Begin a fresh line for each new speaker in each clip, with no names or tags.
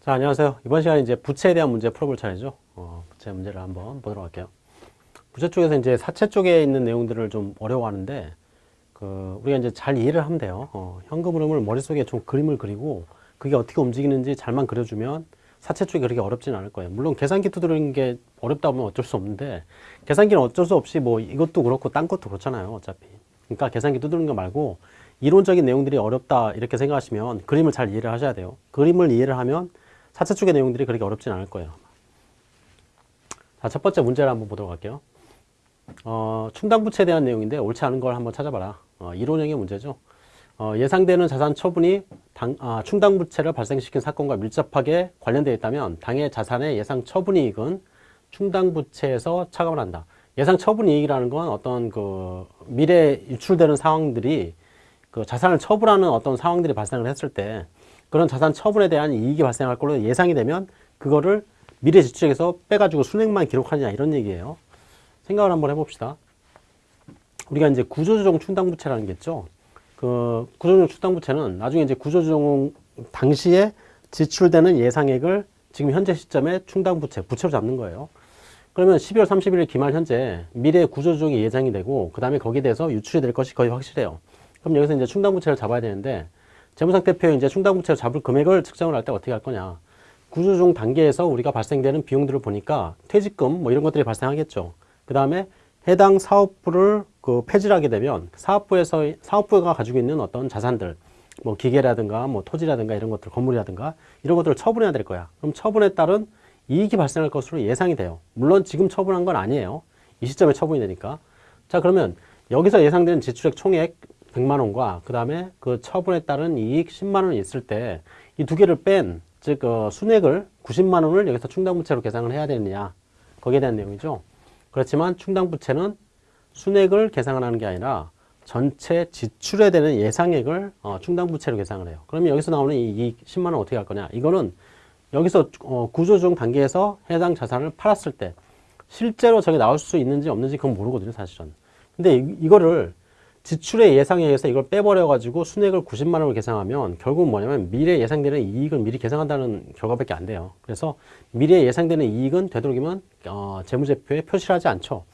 자, 안녕하세요. 이번 시간에 이제 부채에 대한 문제 풀어볼 차례죠. 어, 부채 문제를 한번 보도록 할게요. 부채 쪽에서 이제 사채 쪽에 있는 내용들을 좀 어려워하는데, 그, 우리가 이제 잘 이해를 하면 돼요. 어, 현금 흐름을 머릿속에 좀 그림을 그리고, 그게 어떻게 움직이는지 잘만 그려주면 사채 쪽이 그렇게 어렵지는 않을 거예요. 물론 계산기 두드리는 게 어렵다 보면 어쩔 수 없는데, 계산기는 어쩔 수 없이 뭐 이것도 그렇고 딴 것도 그렇잖아요. 어차피. 그러니까 계산기 두드리는 거 말고, 이론적인 내용들이 어렵다 이렇게 생각하시면 그림을 잘 이해를 하셔야 돼요. 그림을 이해를 하면 사채 쪽의 내용들이 그렇게 어렵진 않을 거예요. 자, 첫 번째 문제를 한번 보도록 할게요. 어, 충당부채에 대한 내용인데 옳지 않은 걸 한번 찾아봐라. 어, 이론형의 문제죠. 어, 예상되는 자산 처분이 당, 아, 충당부채를 발생시킨 사건과 밀접하게 관련되어 있다면 당해 자산의 예상 처분이익은 충당부채에서 차감을 한다. 예상 처분이익이라는 건 어떤 그 미래 유출되는 상황들이 그 자산을 처분하는 어떤 상황들이 발생을 했을 때 그런 자산 처분에 대한 이익이 발생할 걸로 예상이 되면 그거를 미래 지출액에서 빼가지고 순액만 기록하냐 이런 얘기예요. 생각을 한번 해봅시다. 우리가 이제 구조조정 충당부채라는 게 있죠. 그 구조조정 충당부채는 나중에 이제 구조조정 당시에 지출되는 예상액을 지금 현재 시점에 충당부채, 부채로 잡는 거예요. 그러면 12월 31일 기말 현재 미래 구조조정이 예상이 되고 그 다음에 거기에 대해서 유출이 될 것이 거의 확실해요. 그럼 여기서 이제 충당부채를 잡아야 되는데 재무상태표에 이제 충당부채를 잡을 금액을 측정을 할 때 어떻게 할 거냐. 구조조정 단계에서 우리가 발생되는 비용들을 보니까 퇴직금 뭐 이런 것들이 발생하겠죠. 그 다음에 해당 사업부를 그 폐지를 하게 되면 사업부에서 사업부가 가지고 있는 어떤 자산들 뭐 기계라든가 뭐 토지라든가 이런 것들 건물이라든가 이런 것들을 처분해야 될 거야. 그럼 처분에 따른 이익이 발생할 것으로 예상이 돼요. 물론 지금 처분한 건 아니에요. 이 시점에 처분이 되니까. 자 그러면 여기서 예상되는 지출액 총액 100만 원과 그 다음에 그 처분에 따른 이익 10만 원이 있을 때 이 두 개를 뺀, 즉, 어, 순액을 90만 원을 여기서 충당부채로 계산을 해야 되느냐. 거기에 대한 내용이죠. 그렇지만 충당부채는 순액을 계산을 하는 게 아니라 전체 지출에 되는 예상액을 어, 충당부채로 계산을 해요. 그러면 여기서 나오는 이 이익 10만 원 어떻게 할 거냐. 이거는 여기서 어, 구조조정 단계에서 해당 자산을 팔았을 때 실제로 저게 나올 수 있는지 없는지 그건 모르거든요, 사실은. 근데 이, 이거를 지출의 예상에 의해서 이걸 빼버려가지고 순액을 90만 원을 계산하면 결국은 뭐냐면 미래 예상되는 이익을 미리 계산한다는 결과밖에 안 돼요. 그래서 미래 예상되는 이익은 되도록이면 어, 재무제표에 표시를 하지 않죠.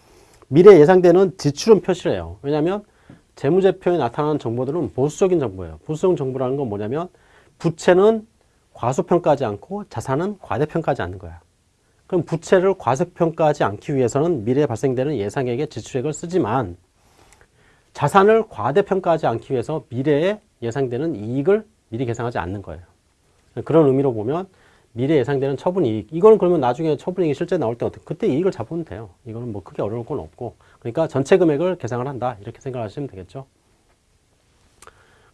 미래 예상되는 지출은 표시를 해요. 왜냐하면 재무제표에 나타나는 정보들은 보수적인 정보예요. 보수적 정보라는 건 뭐냐면 부채는 과소평가하지 않고 자산은 과대평가하지 않는 거야. 그럼 부채를 과소평가하지 않기 위해서는 미래에 발생되는 예상액의 지출액을 쓰지만 자산을 과대평가하지 않기 위해서 미래에 예상되는 이익을 미리 계산하지 않는 거예요. 그런 의미로 보면 미래 예상되는 처분이익 이거는 그러면 나중에 처분이익이 실제 나올 때 어떻게 그때 이익을 잡으면 돼요. 이거는 뭐 크게 어려울 건 없고 그러니까 전체 금액을 계산을 한다 이렇게 생각하시면 되겠죠.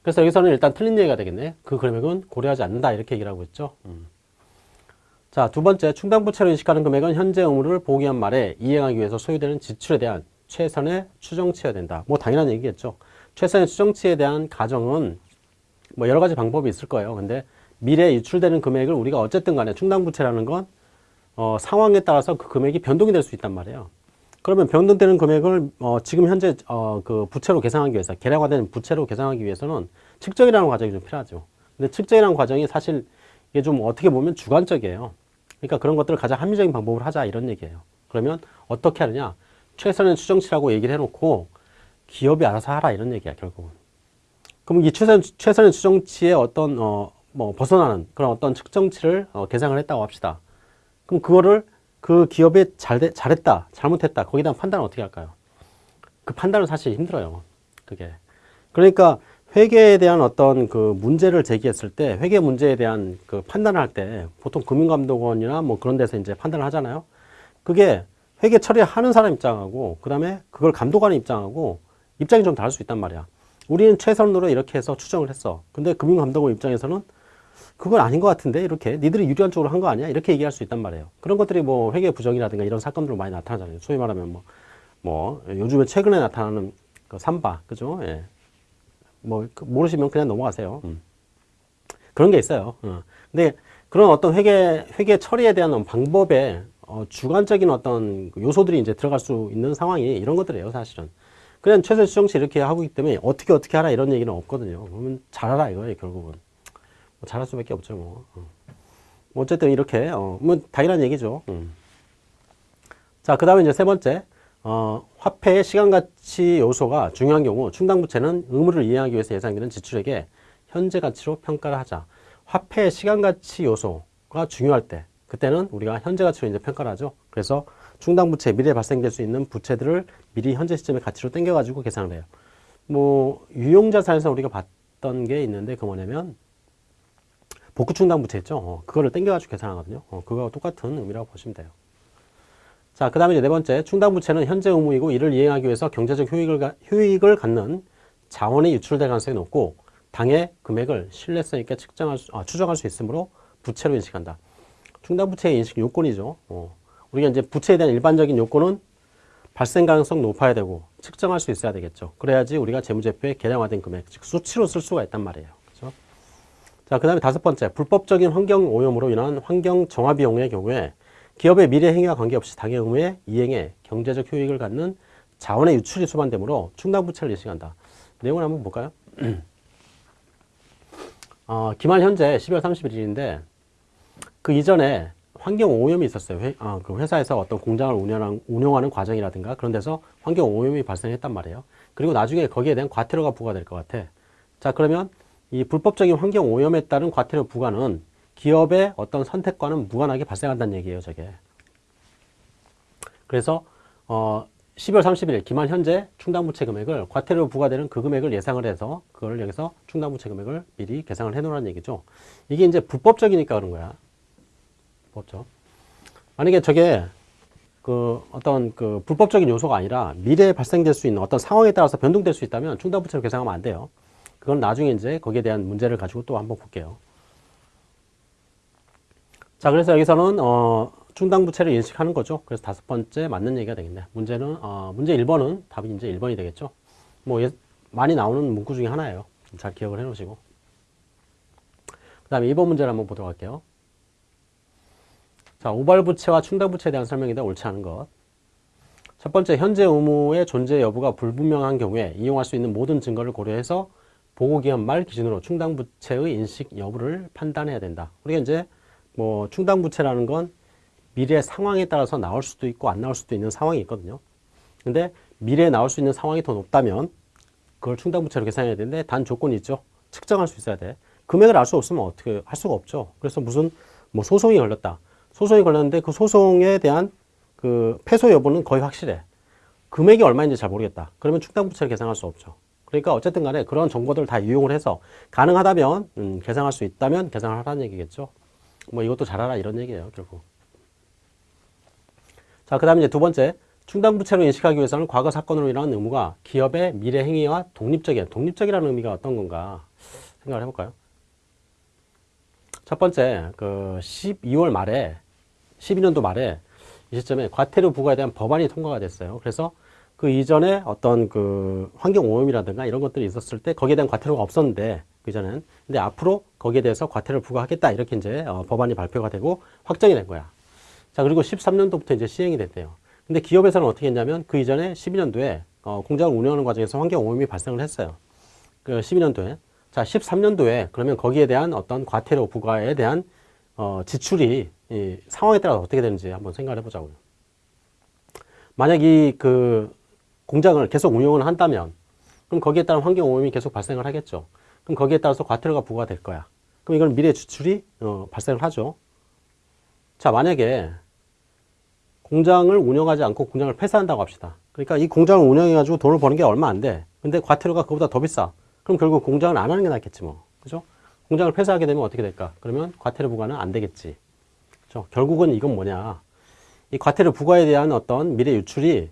그래서 여기서는 일단 틀린 얘기가 되겠네. 그 금액은 고려하지 않는다 이렇게 얘기를 하고 있죠. 음. 자, 두 번째 충당부채로 인식하는 금액은 현재 의무를 보기한 말에 이행하기 위해서 소요되는 지출에 대한 최선의 추정치여야 된다. 뭐 당연한 얘기겠죠. 최선의 추정치에 대한 가정은 뭐 여러 가지 방법이 있을 거예요. 근데 미래에 유출되는 금액을 우리가 어쨌든 간에 충당부채라는 건 어, 상황에 따라서 그 금액이 변동이 될 수 있단 말이에요. 그러면 변동되는 금액을 어, 지금 현재 어, 그 부채로 계산하기 위해서 계량화된 부채로 계산하기 위해서는 측정이라는 과정이 좀 필요하죠. 근데 측정이라는 과정이 사실 이게 좀 어떻게 보면 주관적이에요. 그러니까 그런 것들을 가장 합리적인 방법으로 하자 이런 얘기예요. 그러면 어떻게 하느냐? 최선의 추정치라고 얘기를 해놓고 기업이 알아서 하라 이런 얘기야 결국은. 그럼 이 최선, 최선의 추정치의 어떤 어, 뭐 벗어나는 그런 어떤 측정치를 어, 계산을 했다고 합시다. 그럼 그거를 그 기업이 잘 잘했다, 잘못했다 거기다 판단을 어떻게 할까요? 그 판단은 사실 힘들어요. 그게. 그러니까 회계에 대한 어떤 그 문제를 제기했을 때 회계 문제에 대한 그 판단을 할 때 보통 금융감독원이나 뭐 그런 데서 이제 판단을 하잖아요. 그게 회계 처리하는 사람 입장하고 그 다음에 그걸 감독하는 입장하고 입장이 좀 다를 수 있단 말이야. 우리는 최선으로 이렇게 해서 추정을 했어. 근데 금융감독원 입장에서는 그건 아닌 것 같은데 이렇게 니들이 유리한 쪽으로 한 거 아니야? 이렇게 얘기할 수 있단 말이에요. 그런 것들이 뭐 회계 부정이라든가 이런 사건들로 많이 나타나잖아요. 소위 말하면 뭐, 뭐 요즘에 최근에 나타나는 그 삼바, 그죠? 예. 뭐그 모르시면 그냥 넘어가세요. 음. 그런 게 있어요. 어. 근데 그런 어떤 회계 회계 처리에 대한 방법에 어, 주관적인 어떤 요소들이 이제 들어갈 수 있는 상황이 이런 것들이에요, 사실은. 그냥 최소 수정치 이렇게 하고 있기 때문에 어떻게 어떻게 하라 이런 얘기는 없거든요. 그러면 잘하라 이거예요, 결국은. 뭐 잘할 수밖에 없죠, 뭐. 어. 뭐 어쨌든 이렇게 어, 뭐 당연한 얘기죠. 음. 자, 그 다음에 이제 세 번째, 어, 화폐의 시간 가치 요소가 중요한 경우 충당부채는 의무를 이행하기 위해서 예상되는 지출액에 현재 가치로 평가를 하자. 화폐의 시간 가치 요소가 중요할 때, 그때는 우리가 현재 가치로 이제 평가를 하죠. 그래서 충당 부채, 미래에 발생될 수 있는 부채들을 미리 현재 시점의 가치로 땡겨가지고 계산을 해요. 뭐, 유용자산에서 우리가 봤던 게 있는데, 그 뭐냐면, 복구 충당 부채 있죠. 어, 그거를 땡겨가지고 계산하거든요. 어, 그거와 똑같은 의미라고 보시면 돼요. 자, 그 다음에 네 번째, 충당부채는 현재 의무이고 이를 이행하기 위해서 경제적 효익을, 가, 효익을 갖는 자원이 유출될 가능성이 높고 당해 금액을 신뢰성 있게 측정할 수, 아, 추정할 수 있으므로 부채로 인식한다. 충당부채의 인식 요건이죠. 어, 우리가 이제 부채에 대한 일반적인 요건은 발생 가능성 높아야 되고 측정할 수 있어야 되겠죠. 그래야지 우리가 재무제표에 계량화된 금액, 즉 수치로 쓸 수가 있단 말이에요. 그렇죠? 자, 그 다음에 다섯 번째, 불법적인 환경 오염으로 인한 환경 정화 비용의 경우에 기업의 미래 행위와 관계없이 당해 의무의 이행에 경제적 효익을 갖는 자원의 유출이 수반되므로 충당부채를 인식한다. 내용을 한번 볼까요? 어, 기말 현재 12월 31일인데 그 이전에 환경 오염이 있었어요. 회, 아, 그 회사에서 어떤 공장을 운영하는, 운영하는 과정이라든가 그런 데서 환경 오염이 발생했단 말이에요. 그리고 나중에 거기에 대한 과태료가 부과될 것 같아. 자, 그러면 이 불법적인 환경 오염에 따른 과태료 부과는 기업의 어떤 선택과는 무관하게 발생한다는 얘기예요, 저게. 그래서 어 12월 30일 기만 현재 충당부채 금액을 과태료 부과되는 그 금액을 예상을 해서 그걸 여기서 충당부채 금액을 미리 계상을 해 놓으라는 얘기죠. 이게 이제 불법적이니까 그런 거야. 법적. 만약에 저게 그 어떤 그 불법적인 요소가 아니라 미래에 발생될 수 있는 어떤 상황에 따라서 변동될 수 있다면 충당부채로 계상하면 안 돼요. 그건 나중에 이제 거기에 대한 문제를 가지고 또 한번 볼게요. 자, 그래서 여기서는 어, 충당부채를 인식하는 거죠. 그래서 다섯 번째 맞는 얘기가 되겠네. 문제는 어, 문제 1번은 답이 이제 1번이 되겠죠. 뭐 예, 많이 나오는 문구 중에 하나예요. 잘 기억을 해 놓으시고. 그 다음에 2번 문제를 한번 보도록 할게요. 자, 우발부채와 충당부채에 대한 설명이다. 옳지 않은 것. 첫 번째, 현재 의무의 존재 여부가 불분명한 경우에 이용할 수 있는 모든 증거를 고려해서 보고기한 말 기준으로 충당부채의 인식 여부를 판단해야 된다. 우리가 이제 뭐 충당부채라는 건 미래 상황에 따라서 나올 수도 있고 안 나올 수도 있는 상황이 있거든요. 근데 미래에 나올 수 있는 상황이 더 높다면 그걸 충당부채로 계산해야 되는데 단 조건이 있죠. 측정할 수 있어야 돼. 금액을 알 수 없으면 어떻게 할 수가 없죠. 그래서 무슨 뭐 소송이 걸렸다. 소송이 걸렸는데 그 소송에 대한 그 패소 여부는 거의 확실해. 금액이 얼마인지 잘 모르겠다. 그러면 충당부채를 계산할 수 없죠. 그러니까 어쨌든 간에 그런 정보들을 다 이용을 해서 가능하다면 음, 계산할 수 있다면 계산을 하라는 얘기겠죠. 뭐 이것도 잘하라 이런 얘기예요. 결국. 자, 그 다음에 이제 두 번째. 충당부채로 인식하기 위해서는 과거 사건으로 인한 의무가 기업의 미래 행위와 독립적인, 독립적이라는 의미가 어떤 건가 생각을 해볼까요? 첫 번째, 그 12월 말에, 12년도 말에 이 시점에 과태료 부과에 대한 법안이 통과가 됐어요. 그래서 그 이전에 어떤 그 환경 오염이라든가 이런 것들이 있었을 때 거기에 대한 과태료가 없었는데 그전엔 근데 앞으로 거기에 대해서 과태료를 부과하겠다 이렇게 이제 어, 법안이 발표가 되고 확정이 된 거야. 자, 그리고 13년도부터 이제 시행이 됐대요. 근데 기업에서는 어떻게 했냐면 그 이전에 12년도에 어, 공장을 운영하는 과정에서 환경 오염이 발생을 했어요. 그 12년도에. 자, 13년도에 그러면 거기에 대한 어떤 과태료 부과에 대한 어, 지출이 이 상황에 따라 어떻게 되는지 한번 생각을 해보자고요. 만약 이 그 공장을 계속 운영을 한다면 그럼 거기에 따른 환경 오염이 계속 발생을 하겠죠. 그럼 거기에 따라서 과태료가 부과될 거야. 그럼 이건 미래 지출이 어, 발생을 하죠. 자, 만약에 공장을 운영하지 않고 공장을 폐쇄한다고 합시다. 그러니까 이 공장을 운영해가지고 돈을 버는 게 얼마 안 돼. 근데 과태료가 그보다 더 비싸. 그럼 결국 공장을 안 하는 게 낫겠지 뭐. 그죠? 공장을 폐쇄하게 되면 어떻게 될까? 그러면 과태료 부과는 안 되겠지. 그죠? 결국은 이건 뭐냐. 이 과태료 부과에 대한 어떤 미래 유출이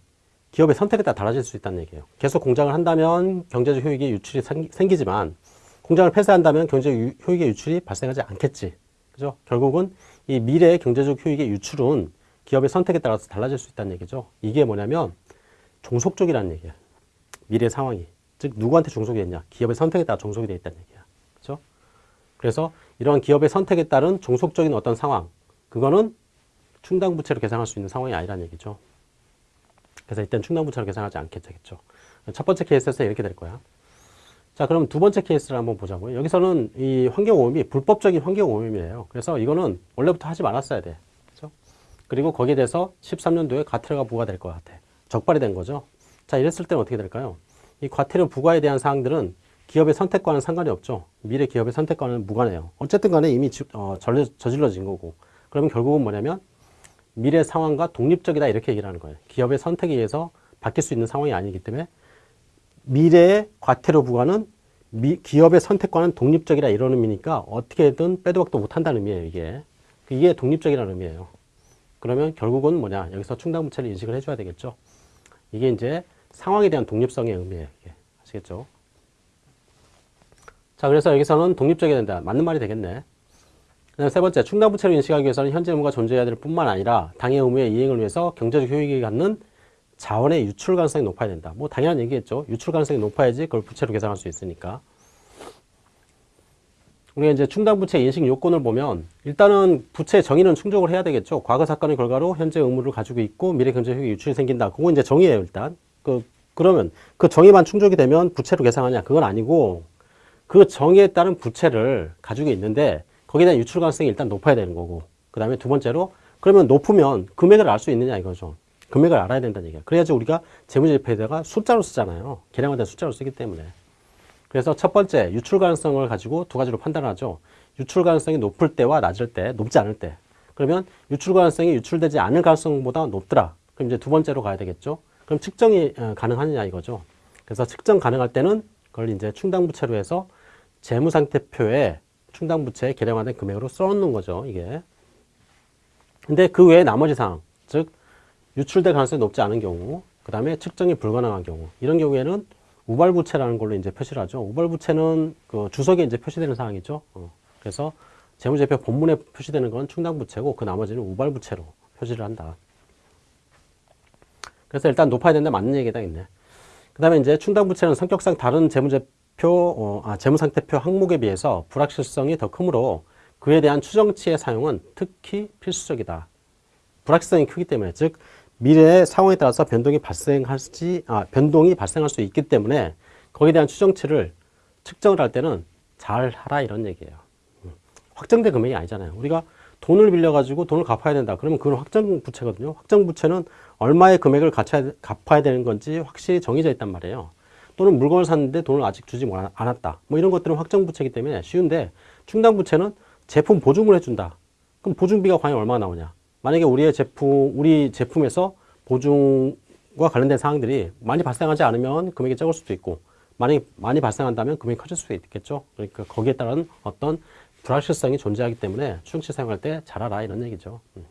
기업의 선택에 따라 달라질 수 있다는 얘기예요. 계속 공장을 한다면 경제적 효익의 유출이 생기지만 공장을 폐쇄한다면 경제적 효익의 유출이 발생하지 않겠지. 그죠? 결국은 이 미래의 경제적 효익의 유출은 기업의 선택에 따라서 달라질 수 있다는 얘기죠. 이게 뭐냐면 종속적이라는 얘기야. 미래 상황이. 즉 누구한테 종속이 됐냐? 기업의 선택에 따라 종속이 되어 있다는 얘기야. 그렇죠? 그래서 이러한 기업의 선택에 따른 종속적인 어떤 상황, 그거는 충당부채로 계산할 수 있는 상황이 아니라는 얘기죠. 그래서 일단 충당부채로 계산하지 않겠죠. 첫 번째 케이스에서 이렇게 될 거야. 자, 그럼 두 번째 케이스를 한번 보자고요. 여기서는 이 환경오염이 불법적인 환경오염이에요. 그래서 이거는 원래부터 하지 말았어야 돼. 그죠? 그리고 거기에 대해서 13년도에 과태료가 부과될 것 같아. 적발이 된 거죠. 자, 이랬을 때는 어떻게 될까요? 이 과태료 부과에 대한 사항들은 기업의 선택과는 상관이 없죠. 미래 기업의 선택과는 무관해요. 어쨌든 간에 이미 지- 어, 저질러진 거고. 그러면 결국은 뭐냐면 미래 상황과 독립적이다 이렇게 얘기를 하는 거예요. 기업의 선택에 의해서 바뀔 수 있는 상황이 아니기 때문에 미래의 과태료 부과는 미- 기업의 선택과는 독립적이라 이런 의미니까 어떻게든 빼도 박도 못한다는 의미예요. 이게 이게 독립적이라는 의미예요. 그러면 결국은 뭐냐 여기서 충당부채를 인식을 해줘야 되겠죠. 이게 이제 상황에 대한 독립성의 의미예요. 이게. 아시겠죠? 자, 그래서 여기서는 독립적이 된다. 맞는 말이 되겠네. 그다음 세 번째, 충당부채를 인식하기 위해서는 현재 의무가 존재해야 될 뿐만 아니라 당의 의무의 이행을 위해서 경제적 효익이 갖는 자원의 유출 가능성이 높아야 된다. 뭐 당연한 얘기겠죠. 유출 가능성이 높아야지 그걸 부채로 계산할 수 있으니까. 우리가 이제 충당부채 인식 요건을 보면 일단은 부채 정의는 충족을 해야 되겠죠. 과거 사건의 결과로 현재 의무를 가지고 있고 미래 경제 효익 유출이 생긴다. 그거 이제 정의예요, 일단. 그 그러면 그 정의만 충족이 되면 부채로 계산하냐? 그건 아니고 그 정의에 따른 부채를 가지고 있는데 거기에 대한 유출 가능성이 일단 높아야 되는 거고 그 다음에 두 번째로 그러면 높으면 금액을 알 수 있느냐 이거죠. 금액을 알아야 된다는 얘기야. 그래야지 우리가 재무제표에다가 숫자로 쓰잖아요. 계량할 때 숫자로 쓰기 때문에. 그래서 첫 번째 유출 가능성을 가지고 두 가지로 판단하죠. 유출 가능성이 높을 때와 낮을 때 높지 않을 때. 그러면 유출 가능성이 유출되지 않을 가능성보다 높더라. 그럼 이제 두 번째로 가야 되겠죠. 그럼 측정이 어, 가능하느냐 이거죠. 그래서 측정 가능할 때는 그걸 이제 충당부채로 해서 재무상태표에 충당부채에 계량화된 금액으로 써놓는 거죠, 이게. 근데 그 외에 나머지 사항, 즉, 유출될 가능성이 높지 않은 경우, 그 다음에 측정이 불가능한 경우, 이런 경우에는 우발부채라는 걸로 이제 표시를 하죠. 우발부채는 그 주석에 이제 표시되는 사항이죠. 어. 그래서 재무제표 본문에 표시되는 건 충당부채고, 그 나머지는 우발부채로 표시를 한다. 그래서 일단 높아야 된다 맞는 얘기다, 있네. 그 다음에 이제 충당부채는 성격상 다른 재무제 표, 어, 아, 재무상태표 항목에 비해서 불확실성이 더 크므로 그에 대한 추정치의 사용은 특히 필수적이다. 불확실성이 크기 때문에, 즉, 미래의 상황에 따라서 변동이 발생할지, 아, 변동이 발생할 수 있기 때문에 거기에 대한 추정치를 측정을 할 때는 잘 하라 이런 얘기예요. 음. 확정된 금액이 아니잖아요. 우리가 돈을 빌려가지고 돈을 갚아야 된다. 그러면 그건 확정 부채거든요. 확정 부채는 얼마의 금액을 갚아야 되는 건지 확실히 정해져 있단 말이에요. 또는 물건을 샀는데 돈을 아직 주지 못- 않았다. 뭐 이런 것들은 확정 부채이기 때문에 쉬운데 충당 부채는 제품 보증을 해준다. 그럼 보증비가 과연 얼마나 나오냐? 만약에 우리의 제품, 우리 제품에서 보증과 관련된 사항들이 많이 발생하지 않으면 금액이 적을 수도 있고, 만약에 많이 발생한다면 금액이 커질 수도 있겠죠. 그러니까 거기에 따른 어떤 불확실성이 존재하기 때문에 추정치 사용할 때 잘 알아 이런 얘기죠. 음.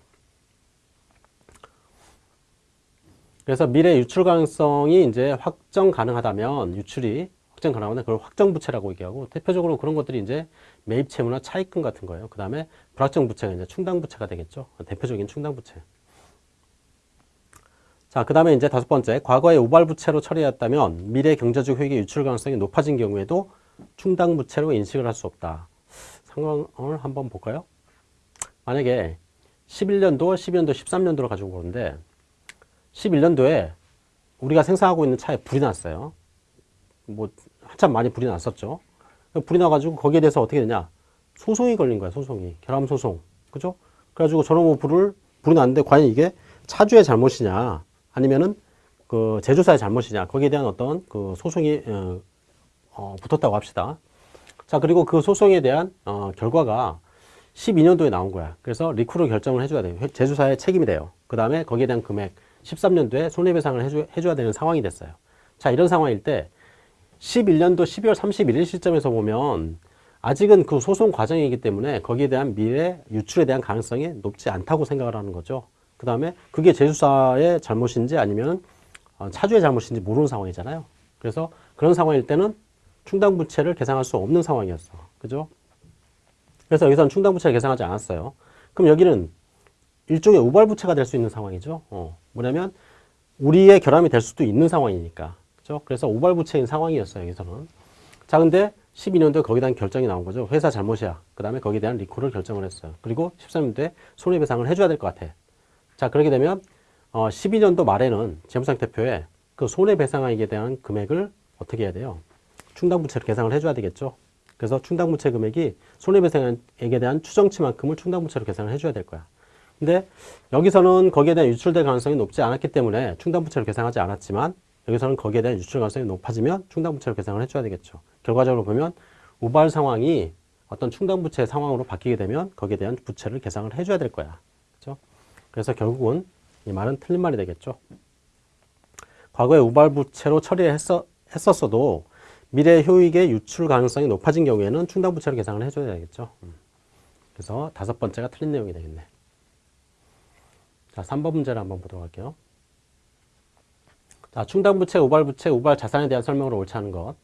그래서 미래 유출 가능성이 이제 확정 가능하다면 유출이 확정 가능하면 그걸 확정 부채라고 얘기하고 대표적으로 그런 것들이 이제 매입 채무나 차입금 같은 거예요. 그 다음에 불확정 부채가 이제 충당 부채가 되겠죠. 대표적인 충당 부채. 자, 그 다음에 이제 다섯 번째, 과거에 우발 부채로 처리했다면 미래 경제적 효익의 유출 가능성이 높아진 경우에도 충당 부채로 인식을 할 수 없다. 상황을 한번 볼까요? 만약에 11년도, 12년도, 13년도를 가지고 보는데 11년도에 우리가 생산하고 있는 차에 불이 났어요. 뭐 한참 많이 불이 났었죠. 불이 나가지고 거기에 대해서 어떻게 되냐? 소송이 걸린 거야, 소송이. 결함 소송. 그죠? 그래가지고 저놈의 불을, 불이 났는데 과연 이게 차주의 잘못이냐? 아니면은 그 제조사의 잘못이냐? 거기에 대한 어떤 그 소송이, 어, 어, 붙었다고 합시다. 자, 그리고 그 소송에 대한, 어, 결과가 12년도에 나온 거야. 그래서 리쿠를 결정을 해줘야 돼요. 제조사의 책임이 돼요. 그 다음에 거기에 대한 금액, 13년도에 손해배상을 해줘, 해줘야 되는 상황이 됐어요. 자, 이런 상황일 때 11년도 12월 31일 시점에서 보면 아직은 그 소송 과정이기 때문에 거기에 대한 미래 유출에 대한 가능성이 높지 않다고 생각을 하는 거죠. 그 다음에 그게 제조사의 잘못인지 아니면 어, 차주의 잘못인지 모르는 상황이잖아요. 그래서 그런 상황일 때는 충당부채를 계산할 수 없는 상황이었어. 그죠? 그래서 여기서는 충당부채를 계산하지 않았어요. 그럼 여기는 일종의 우발부채가 될 수 있는 상황이죠. 어, 뭐냐면 우리의 결함이 될 수도 있는 상황이니까. 그죠? 그래서 우발부채인 상황이었어요. 여기서는. 자, 근데 12년도에 거기에 대한 결정이 나온 거죠. 회사 잘못이야. 그 다음에 거기에 대한 리콜을 결정을 했어요. 그리고 13년도에 손해배상을 해줘야 될 것 같아. 자, 그렇게 되면 어, 12년도 말에는 재무상태표에 그 손해배상액에 대한 금액을 어떻게 해야 돼요? 충당부채로 계상을 해줘야 되겠죠. 그래서 충당부채 금액이 손해배상액에 대한 추정치만큼을 충당부채로 계상을 해줘야 될 거야. 근데 여기서는 거기에 대한 유출될 가능성이 높지 않았기 때문에 충당부채로 계상하지 않았지만 여기서는 거기에 대한 유출 가능성이 높아지면 충당부채로 계상을 해줘야 되겠죠. 결과적으로 보면 우발 상황이 어떤 충당부채 상황으로 바뀌게 되면 거기에 대한 부채를 계상을 해줘야 될 거야. 그죠? 그래서 결국은 이 말은 틀린 말이 되겠죠. 과거에 우발부채로 처리했었, 했었어도 미래 효익의 유출 가능성이 높아진 경우에는 충당부채로 계상을 해줘야 되겠죠. 음. 그래서 다섯 번째가 틀린 내용이 되겠네. 자, 3번 문제를 한번 보도록 할게요. 자, 충당부채, 우발부채, 우발자산에 대한 설명으로 옳지 않은 것.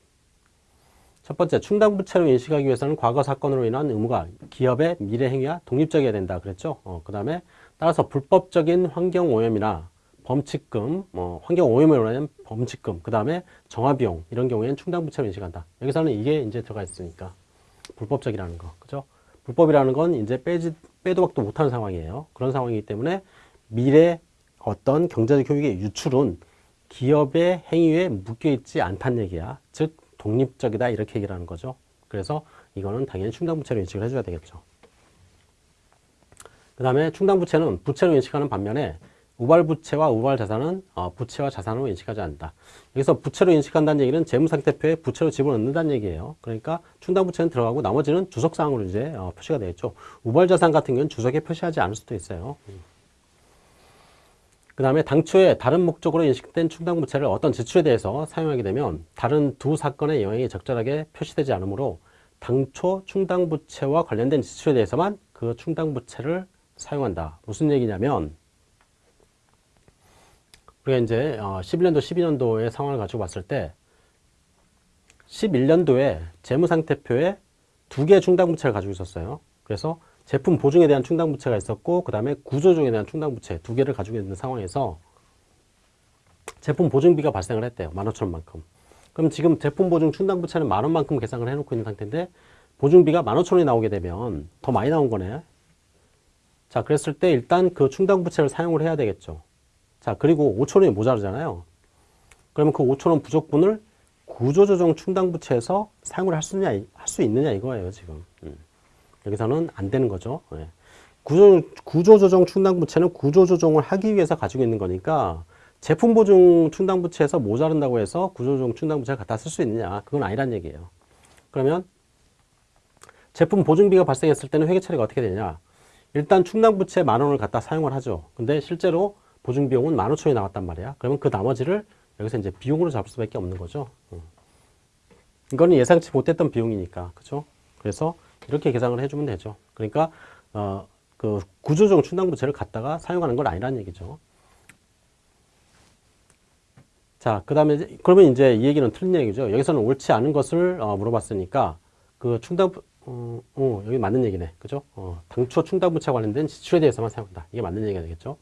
첫 번째, 충당부채로 인식하기 위해서는 과거 사건으로 인한 의무가 기업의 미래 행위와 독립적이어야 된다. 그랬죠? 어, 그 다음에 따라서 불법적인 환경오염이나 범칙금, 뭐 환경오염으로 인한 범칙금, 그 다음에 정화비용 이런 경우에는 충당부채로 인식한다. 여기서는 이게 이제 들어가 있으니까 불법적이라는 거, 그죠? 불법이라는 건 이제 빼지 빼도 박도 못하는 상황이에요. 그런 상황이기 때문에 미래 어떤 경제적 효익의 유출은 기업의 행위에 묶여 있지 않다는 얘기야. 즉 독립적이다 이렇게 얘기를 하는 거죠. 그래서 이거는 당연히 충당부채로 인식을 해줘야 되겠죠. 그 다음에 충당부채는 부채로 인식하는 반면에 우발부채와 우발자산은 어, 부채와 자산으로 인식하지 않는다. 여기서 부채로 인식한다는 얘기는 재무상태표에 부채로 집어넣는다는 얘기예요. 그러니까 충당부채는 들어가고 나머지는 주석사항으로 이제 어, 표시가 되겠죠. 우발자산 같은 경우는 주석에 표시하지 않을 수도 있어요. 그 다음에 당초에 다른 목적으로 인식된 충당부채를 어떤 지출에 대해서 사용하게 되면 다른 두 사건의 영향이 적절하게 표시되지 않으므로 당초 충당부채와 관련된 지출에 대해서만 그 충당부채를 사용한다. 무슨 얘기냐면 우리가 이제 11년도, 어, 12년도의 상황을 가지고 봤을 때 11년도에 재무상태표에 두 개의 충당부채를 가지고 있었어요. 그래서 제품 보증에 대한 충당부채가 있었고 그 다음에 구조조정에 대한 충당부채 두 개를 가지고 있는 상황에서 제품 보증비가 발생을 했대요. 만 오천 원만큼. 그럼 지금 제품 보증 충당부채는 만 원만큼 계산을 해놓고 있는 상태인데 보증비가 만 오천 원이 나오게 되면 더 많이 나온 거네. 자, 그랬을 때 일단 그 충당부채를 사용을 해야 되겠죠. 자, 그리고 오천 원이 모자르잖아요. 그러면 그 오천 원 부족분을 구조조정 충당부채에서 사용을 할 수 있느냐, 할 수 있느냐 이거예요, 지금. 음. 여기서는 안 되는 거죠. 예. 구조, 구조조정 충당부채는 구조조정을 하기 위해서 가지고 있는 거니까 제품 보증 충당부채에서 모자른다고 해서 구조조정 충당부채를 갖다 쓸 수 있느냐 그건 아니란 얘기예요. 그러면 제품 보증비가 발생했을 때는 회계 처리가 어떻게 되냐 일단 충당부채 만 원을 갖다 사용을 하죠. 근데 실제로 보증비용은 만 오천이 나왔단 말이야. 그러면 그 나머지를 여기서 이제 비용으로 잡을 수밖에 없는 거죠. 이거는 예상치 못했던 비용이니까. 그죠? 그래서 이렇게 계산을 해주면 되죠. 그러니까 어, 그 구조적 충당부채를 갖다가 사용하는 건 아니라는 얘기죠. 자, 그 다음에 그러면 이제 이 얘기는 틀린 얘기죠. 여기서는 옳지 않은 것을 어, 물어봤으니까 그 충당 어, 어, 여기 맞는 얘기네, 그죠? 어, 당초 충당부채 관련된 지출에 대해서만 사용한다. 이게 맞는 얘기가 되겠죠.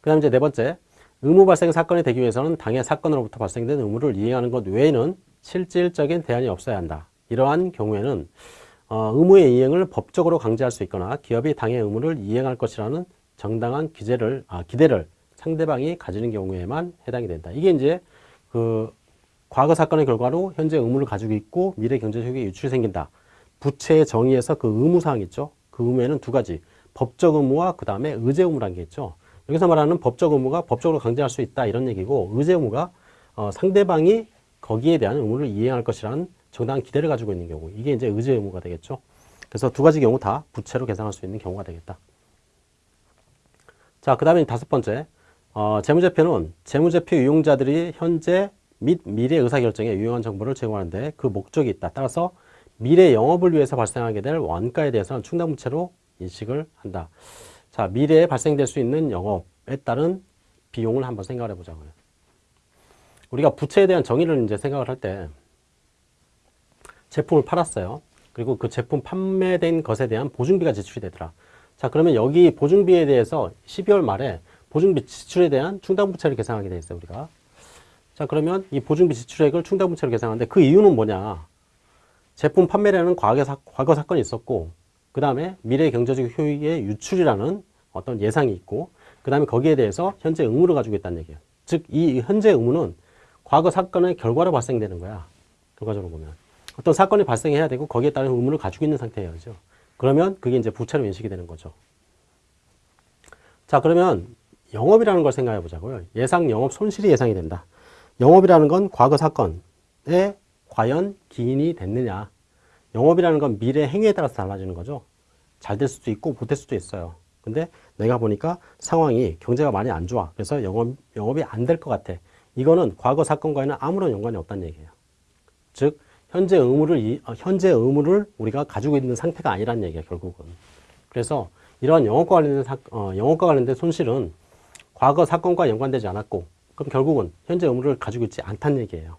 그 다음 이제 네 번째, 의무 발생 사건이 되기 위해서는 당해 사건으로부터 발생된 의무를 이행하는 것 외에는 실질적인 대안이 없어야 한다. 이러한 경우에는 어, 의무의 이행을 법적으로 강제할 수 있거나 기업이 당의 의무를 이행할 것이라는 정당한 기재를, 아, 기대를 상대방이 가지는 경우에만 해당이 된다. 이게 이제 그 과거 사건의 결과로 현재 의무를 가지고 있고 미래 경제적인 유출이 생긴다. 부채의 정의에서 그 의무사항 있죠. 그 의무에는 두 가지. 법적 의무와 그 다음에 의제 의무라는 게 있죠. 여기서 말하는 법적 의무가 법적으로 강제할 수 있다 이런 얘기고 의제 의무가 어, 상대방이 거기에 대한 의무를 이행할 것이라는 정당한 기대를 가지고 있는 경우 이게 이제 의제 의무가 되겠죠. 그래서 두 가지 경우 다 부채로 계산할 수 있는 경우가 되겠다. 자, 그 다음에 다섯 번째 어, 재무제표는 재무제표 이용자들이 현재 및 미래 의사결정에 유용한 정보를 제공하는데 그 목적이 있다. 따라서 미래 영업을 위해서 발생하게 될 원가에 대해서는 충당부채로 인식을 한다. 자, 미래에 발생될 수 있는 영업에 따른 비용을 한번 생각을 해보자고요. 우리가 부채에 대한 정의를 이제 생각을 할 때 제품을 팔았어요. 그리고 그 제품 판매된 것에 대한 보증비가 지출이 되더라. 자, 그러면 여기 보증비에 대해서 12월 말에 보증비 지출에 대한 충당부채를 계산하게 돼 있어요, 우리가. 자, 그러면 이 보증비 지출액을 충당부채로 계산하는데 그 이유는 뭐냐? 제품 판매라는 과거, 사, 과거 사건이 있었고, 그 다음에 미래 경제적 효익의 유출이라는 어떤 예상이 있고, 그 다음에 거기에 대해서 현재 의무를 가지고 있다는 얘기예요. 즉, 이 현재 의무는 과거 사건의 결과로 발생되는 거야. 결과적으로 보면. 어떤 사건이 발생해야 되고 거기에 따른 의무를 가지고 있는 상태예요. 그러면 그게 이제 부채로 인식이 되는 거죠. 자, 그러면 영업이라는 걸 생각해 보자고요. 예상 영업 손실이 예상이 된다. 영업이라는 건 과거 사건에 과연 기인이 됐느냐. 영업이라는 건 미래 행위에 따라서 달라지는 거죠. 잘 될 수도 있고 못 될 수도 있어요. 근데 내가 보니까 상황이 경제가 많이 안 좋아. 그래서 영업, 영업이 안 될 것 같아. 이거는 과거 사건과는 아무런 연관이 없다는 얘기예요. 즉 현재 의무를 이- 어, 현재 의무를 우리가 가지고 있는 상태가 아니라는 얘기예요. 결국은. 그래서 이러한 영업과 관련된 사, 어, 영업과 관련된 손실은 과거 사건과 연관되지 않았고 그럼 결국은 현재 의무를 가지고 있지 않다는 얘기예요.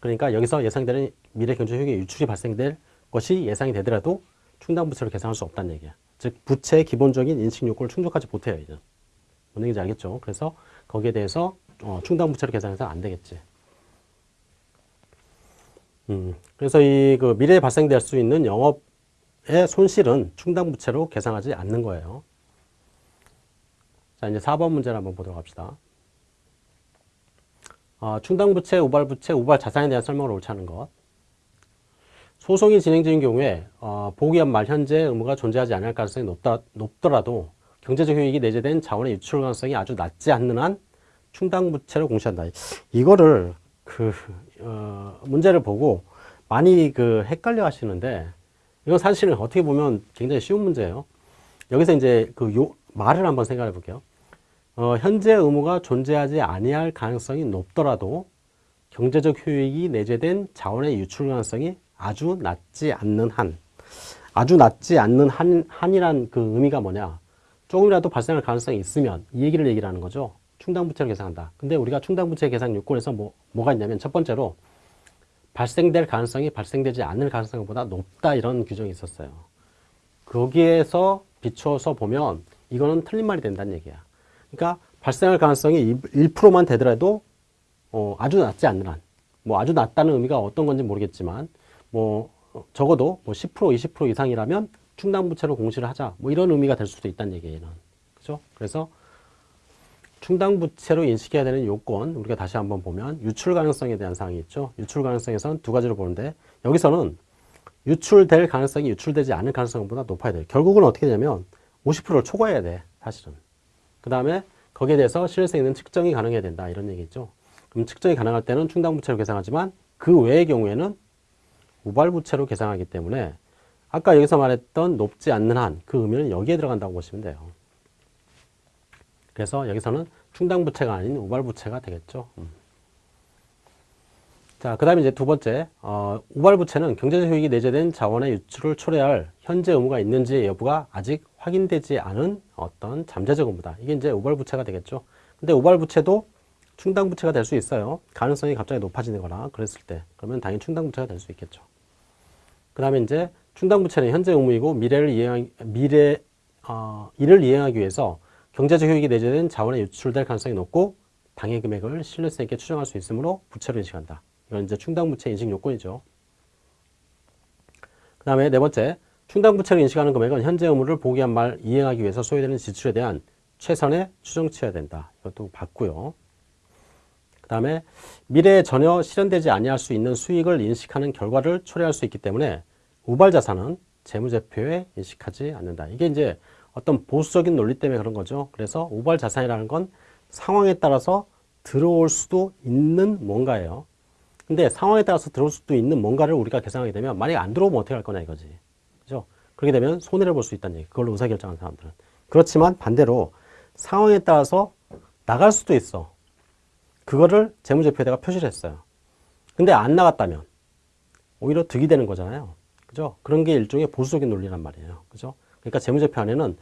그러니까 여기서 예상되는 미래 경제 효익의 유출이 발생될 것이 예상이 되더라도 충당 부채로 계산할 수 없다는 얘기야. 즉 부채의 기본적인 인식 요건을 충족하지 못해요. 이제. 뭔 얘기인지 알겠죠? 그래서 거기에 대해서 어, 충당 부채로 계산해서 안 되겠지. 음, 그래서 이 그 미래에 발생될 수 있는 영업의 손실은 충당 부채로 계산하지 않는 거예요. 자, 이제 4번 문제를 한번 보도록 합시다. 어, 충당부채, 우발부채, 우발자산에 대한 설명을 옳지 않은 것. 소송이 진행 중인 경우에 어, 보기한 말 현재 의무가 존재하지 않을 가능성이 높다, 높더라도 경제적 효익이 내재된 자원의 유출 가능성이 아주 낮지 않는 한 충당부채로 공시한다. 이거를 그 어, 문제를 보고 많이 그 헷갈려 하시는데 이건 사실은 어떻게 보면 굉장히 쉬운 문제예요. 여기서 이제 그 요 말을 한번 생각해 볼게요. 어, 현재 의무가 존재하지 아니할 가능성이 높더라도 경제적 효익이 내재된 자원의 유출 가능성이 아주 낮지 않는 한 아주 낮지 않는 한, 한이란 그 의미가 뭐냐 조금이라도 발생할 가능성이 있으면 이 얘기를 얘기를 하는 거죠 충당부채를 계산한다 근데 우리가 충당부채 계산 요건에서 뭐, 뭐가 있냐면 첫 번째로 발생될 가능성이 발생되지 않을 가능성보다 높다 이런 규정이 있었어요 거기에서 비춰서 보면 이거는 틀린 말이 된다는 얘기야 그러니까 발생할 가능성이 1%만 되더라도 어, 아주 낮지 않는 한, 뭐 아주 낮다는 의미가 어떤 건지 모르겠지만 뭐 어, 적어도 뭐 10% 20% 이상이라면 충당부채로 공시를 하자 뭐 이런 의미가 될 수도 있다는 얘기예요. 그죠? 그래서 충당부채로 인식해야 되는 요건 우리가 다시 한번 보면 유출 가능성에 대한 사항이 있죠. 유출 가능성에서는 두 가지로 보는데 여기서는 유출될 가능성이 유출되지 않을 가능성보다 높아야 돼요. 결국은 어떻게 되냐면 50%를 초과해야 돼 사실은. 그 다음에 거기에 대해서 실효성 있는 측정이 가능해야 된다 이런 얘기죠. 그럼 측정이 가능할 때는 충당부채로 계산하지만 그 외의 경우에는 우발부채로 계산하기 때문에 아까 여기서 말했던 높지 않는 한 그 의미는 여기에 들어간다고 보시면 돼요. 그래서 여기서는 충당부채가 아닌 우발부채가 되겠죠. 음. 자, 그 다음에 이제 두 번째, 어, 우발부채는 경제적 효익이 내재된 자원의 유출을 초래할 현재 의무가 있는지 여부가 아직 확인되지 않은 어떤 잠재적 의무다. 이게 이제 우발부채가 되겠죠. 근데 우발부채도 충당부채가 될 수 있어요. 가능성이 갑자기 높아지는 거나 그랬을 때. 그러면 당연히 충당부채가 될 수 있겠죠. 그 다음에 이제 충당부채는 현재 의무이고 미래를 이행, 미래, 어, 이를 이행하기 위해서 경제적 효익이 내재된 자원에 유출될 가능성이 높고 당해 금액을 신뢰성 있게 추정할 수 있으므로 부채로 인식한다. 이건 이제 충당부채 인식 요건이죠. 그 다음에 네 번째, 충당부채로 인식하는 금액은 현재 의무를 보기한 말 이행하기 위해서 소요되는 지출에 대한 최선의 추정치여야 된다. 이것도 봤고요. 그 다음에 미래에 전혀 실현되지 아니할 수 있는 수익을 인식하는 결과를 초래할 수 있기 때문에 우발자산은 재무제표에 인식하지 않는다. 이게 이제 어떤 보수적인 논리 때문에 그런 거죠. 그래서 우발자산이라는 건 상황에 따라서 들어올 수도 있는 뭔가예요. 근데 상황에 따라서 들어올 수도 있는 뭔가를 우리가 계산하게 되면 만약에 안 들어오면 어떻게 할 거냐 이거지. 그죠? 그렇게 되면 손해를 볼 수 있다는 얘기. 그걸로 의사결정하는 사람들은. 그렇지만 반대로 상황에 따라서 나갈 수도 있어. 그거를 재무제표에다가 표시를 했어요. 근데 안 나갔다면 오히려 득이 되는 거잖아요. 그죠? 그런 게 일종의 보수적인 논리란 말이에요. 그죠? 그러니까 재무제표 안에는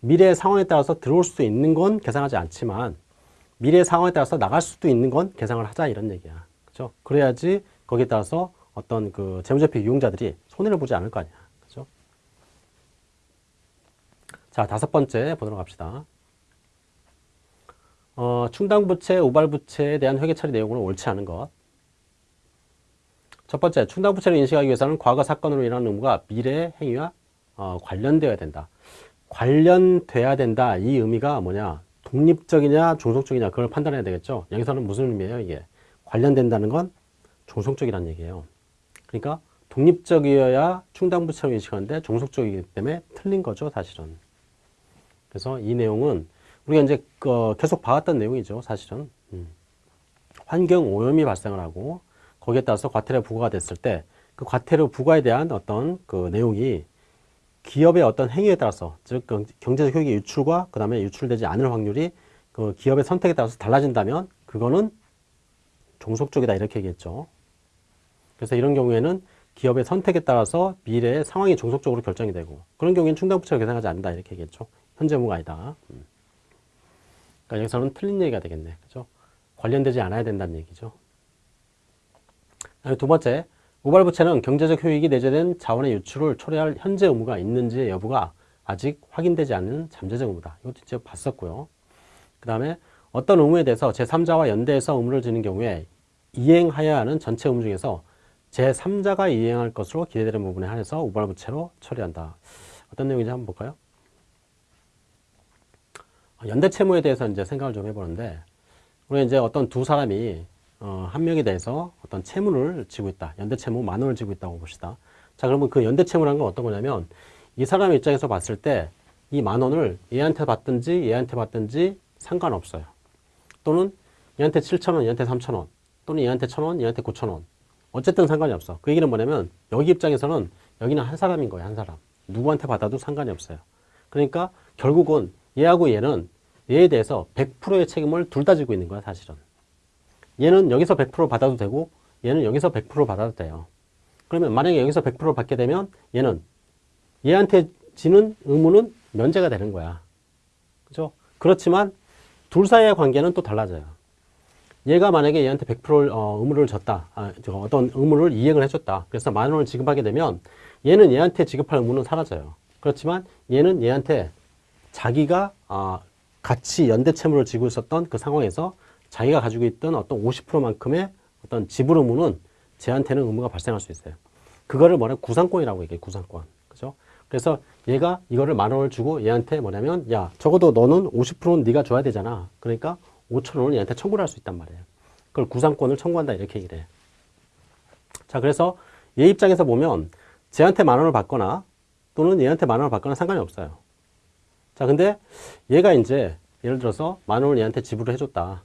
미래의 상황에 따라서 들어올 수도 있는 건 계산하지 않지만 미래의 상황에 따라서 나갈 수도 있는 건 계산을 하자 이런 얘기야. 그죠? 그래야지 거기에 따라서 어떤 그 재무제표 이용자들이 손해를 보지 않을 거 아니야. 그죠? 자, 다섯 번째 보도록 합시다. 어, 충당부채, 우발부채에 대한 회계 처리 내용은 옳지 않은 것. 첫 번째, 충당부채를 인식하기 위해서는 과거 사건으로 인한 의무가 미래 행위와 어, 관련되어야 된다. 관련돼야 된다. 이 의미가 뭐냐? 독립적이냐, 종속적이냐, 그걸 판단해야 되겠죠. 여기서는 무슨 의미예요, 이게? 관련된다는 건 종속적이라는 얘기예요. 그러니까 독립적이어야 충당부채로 인식하는데 종속적이기 때문에 틀린 거죠, 사실은. 그래서 이 내용은 우리가 이제 그 계속 봐왔던 내용이죠, 사실은. 음. 환경 오염이 발생을 하고 거기에 따라서 과태료 부과가 됐을 때 그 과태료 부과에 대한 어떤 그 내용이 기업의 어떤 행위에 따라서 즉 경- 경제적 효익의 유출과 그 다음에 유출되지 않을 확률이 그 기업의 선택에 따라서 달라진다면 그거는 종속적이다 이렇게 얘기했죠. 그래서 이런 경우에는 기업의 선택에 따라서 미래의 상황이 종속적으로 결정이 되고 그런 경우에는 충당부채를 계산하지 않는다 이렇게 얘기했죠. 현재 의무가 아니다. 음. 그러니까 여기서는 틀린 얘기가 되겠네. 그죠? 관련되지 않아야 된다는 얘기죠. 두 번째, 우발부채는 경제적 효익이 내재된 자원의 유출을 초래할 현재 의무가 있는지의 여부가 아직 확인되지 않는 잠재적 의무다. 이것도 이제 봤었고요. 그 다음에 어떤 의무에 대해서 제3자와 연대해서 의무를 지는 경우에 이행하여야 하는 전체 의무 중에서 제3자가 이행할 것으로 기대되는 부분에 한해서 우발부채로 처리한다. 어떤 내용인지 한번 볼까요? 연대 채무에 대해서 이제 생각을 좀 해보는데, 우리가 이제 어떤 두 사람이 어, 한 명에 대해서 어떤 채무를 지고 있다. 연대 채무 만 원을 지고 있다고 봅시다. 자, 그러면 그 연대 채무라는 건 어떤 거냐면 이 사람 입장에서 봤을 때 이 만 원을 얘한테 받든지 얘한테 받든지 상관없어요. 또는 얘한테 7천 원, 얘한테 3천 원, 또는 얘한테 1천 원, 얘한테 9천 원. 어쨌든 상관이 없어. 그 얘기는 뭐냐면 여기 입장에서는 여기는 한 사람인 거예요. 한 사람. 누구한테 받아도 상관이 없어요. 그러니까 결국은 얘하고 얘는 얘에 대해서 100%의 책임을 둘 다 지고 있는 거야, 사실은. 얘는 여기서 100% 받아도 되고 얘는 여기서 100% 받아도 돼요. 그러면 만약에 여기서 100% 받게 되면 얘는 얘한테 지는 의무는 면제가 되는 거야. 그죠? 그렇지만 둘 사이의 관계는 또 달라져요. 얘가 만약에 얘한테 100% 어, 의무를 줬다. 아, 저 어떤 의무를 이행을 해줬다. 그래서 만 원을 지급하게 되면 얘는 얘한테 지급할 의무는 사라져요. 그렇지만 얘는 얘한테 자기가 아, 같이 연대 채무를 지고 있었던 그 상황에서 자기가 가지고 있던 어떤 50%만큼의 어떤 지불 의무는 쟤한테는 의무가 발생할 수 있어요. 그거를 뭐냐 구상권이라고 얘기해 구상권. 그죠? 그래서 얘가 이거를 만 원을 주고 얘한테 뭐냐면 야 적어도 너는 50%는 네가 줘야 되잖아. 그러니까 5천 원을 얘한테 청구를 할 수 있단 말이에요. 그걸 구상권을 청구한다 이렇게 얘기를 해. 자 그래서 얘 입장에서 보면 쟤한테 만 원을 받거나 또는 얘한테 만 원을 받거나 상관이 없어요. 자 근데 얘가 이제 예를 들어서 만 원을 얘한테 지불을 해줬다.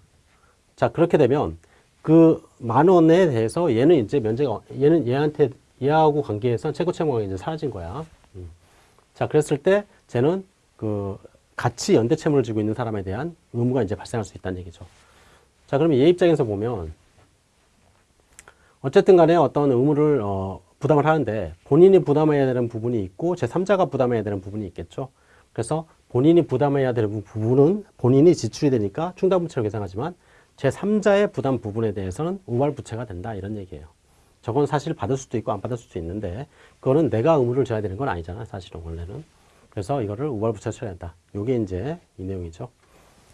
자 그렇게 되면 그 만 원에 대해서 얘는 이제 면제가 얘는 얘한테 얘하고 관계에서 최고 채무가 이제 사라진 거야. 음. 자 그랬을 때 쟤는 그 같이 연대 채무를 지고 있는 사람에 대한 의무가 이제 발생할 수 있다는 얘기죠. 자 그러면 얘 입장에서 보면 어쨌든 간에 어떤 의무를 어, 부담을 하는데 본인이 부담해야 되는 부분이 있고 제3자가 부담해야 되는 부분이 있겠죠. 그래서 본인이 부담해야 되는 부분은 본인이 지출이 되니까 충당부채로 계산하지만 제3자의 부담 부분에 대해서는 우발부채가 된다 이런 얘기예요. 저건 사실 받을 수도 있고 안 받을 수도 있는데 그거는 내가 의무를 져야 되는 건 아니잖아 사실은 원래는. 그래서 이거를 우발부채 처리한다 요게 이제 이 내용이죠.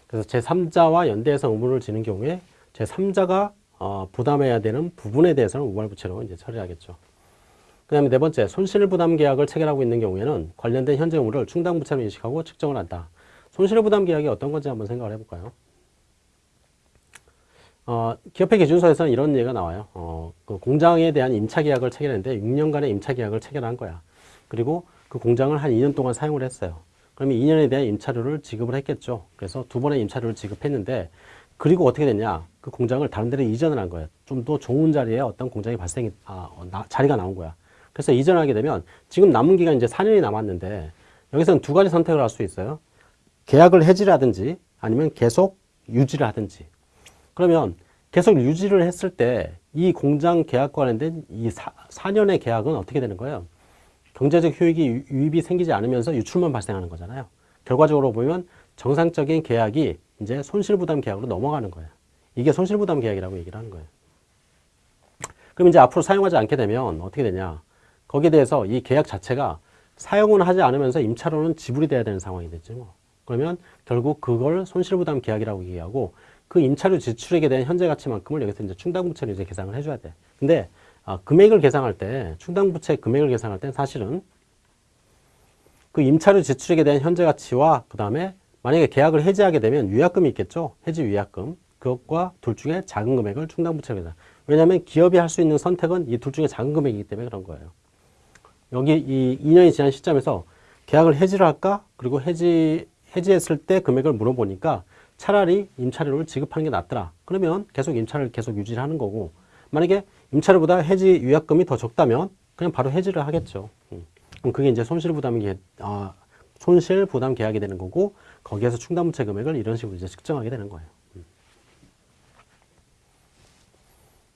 그래서 제3자와 연대해서 의무를 지는 경우에 제3자가 어, 부담해야 되는 부분에 대해서는 우발부채로 이제 처리하겠죠. 그 다음에 네 번째, 손실부담 계약을 체결하고 있는 경우에는 관련된 현재 의무를 충당부채로 인식하고 측정을 한다. 손실부담 계약이 어떤 건지 한번 생각을 해볼까요? 어, 기업회 기준서에서는 이런 얘기가 나와요. 어, 그 공장에 대한 임차 계약을 체결했는데 6년간의 임차 계약을 체결한 거야. 그리고 그 공장을 한 2년 동안 사용을 했어요. 그러면 2년에 대한 임차료를 지급을 했겠죠. 그래서 두 번의 임차료를 지급했는데 그리고 어떻게 됐냐? 그 공장을 다른 데로 이전을 한 거예요. 좀 더 좋은 자리에 어떤 공장이 발생이 아, 어, 나- 자리가 나온 거야. 그래서 이전하게 되면 지금 남은 기간 이제 4년이 남았는데 여기서는 두 가지 선택을 할 수 있어요. 계약을 해지를 하든지 아니면 계속 유지를 하든지. 그러면 계속 유지를 했을 때 이 공장 계약 관련된 이 4, 년의 계약은 어떻게 되는 거예요? 경제적 효익이 유- 유입이 생기지 않으면서 유출만 발생하는 거잖아요. 결과적으로 보면 정상적인 계약이 이제 손실부담 계약으로 넘어가는 거예요. 이게 손실부담 계약이라고 얘기를 하는 거예요. 그럼 이제 앞으로 사용하지 않게 되면 어떻게 되냐? 거기에 대해서 이 계약 자체가 사용은 하지 않으면서 임차료는 지불이 돼야 되는 상황이 됐죠. 뭐. 그러면 결국 그걸 손실부담 계약이라고 얘기하고 그 임차료 지출액에 대한 현재 가치만큼을 여기서 이제 충당부채로 이제 계산을 해줘야 돼. 근데 아, 금액을 계산할 때 충당부채 금액을 계산할 때 사실은 그 임차료 지출액에 대한 현재 가치와 그 다음에 만약에 계약을 해지하게 되면 위약금이 있겠죠. 해지 위약금. 그것과 둘 중에 작은 금액을 충당부채로 계산. 왜냐하면 기업이 할 수 있는 선택은 이 둘 중에 작은 금액이기 때문에 그런 거예요. 여기 이 2년이 지난 시점에서 계약을 해지를 할까? 그리고 해지, 해지했을 때 금액을 물어보니까 차라리 임차료를 지급하는 게 낫더라. 그러면 계속 임차를 계속 유지를 하는 거고 만약에 임차료보다 해지 유약금이 더 적다면 그냥 바로 해지를 하겠죠. 음. 그럼 그게 이제 손실 부담이 아, 손실 부담 계약이 되는 거고 거기에서 충당부채 금액을 이런 식으로 이제 측정하게 되는 거예요. 음.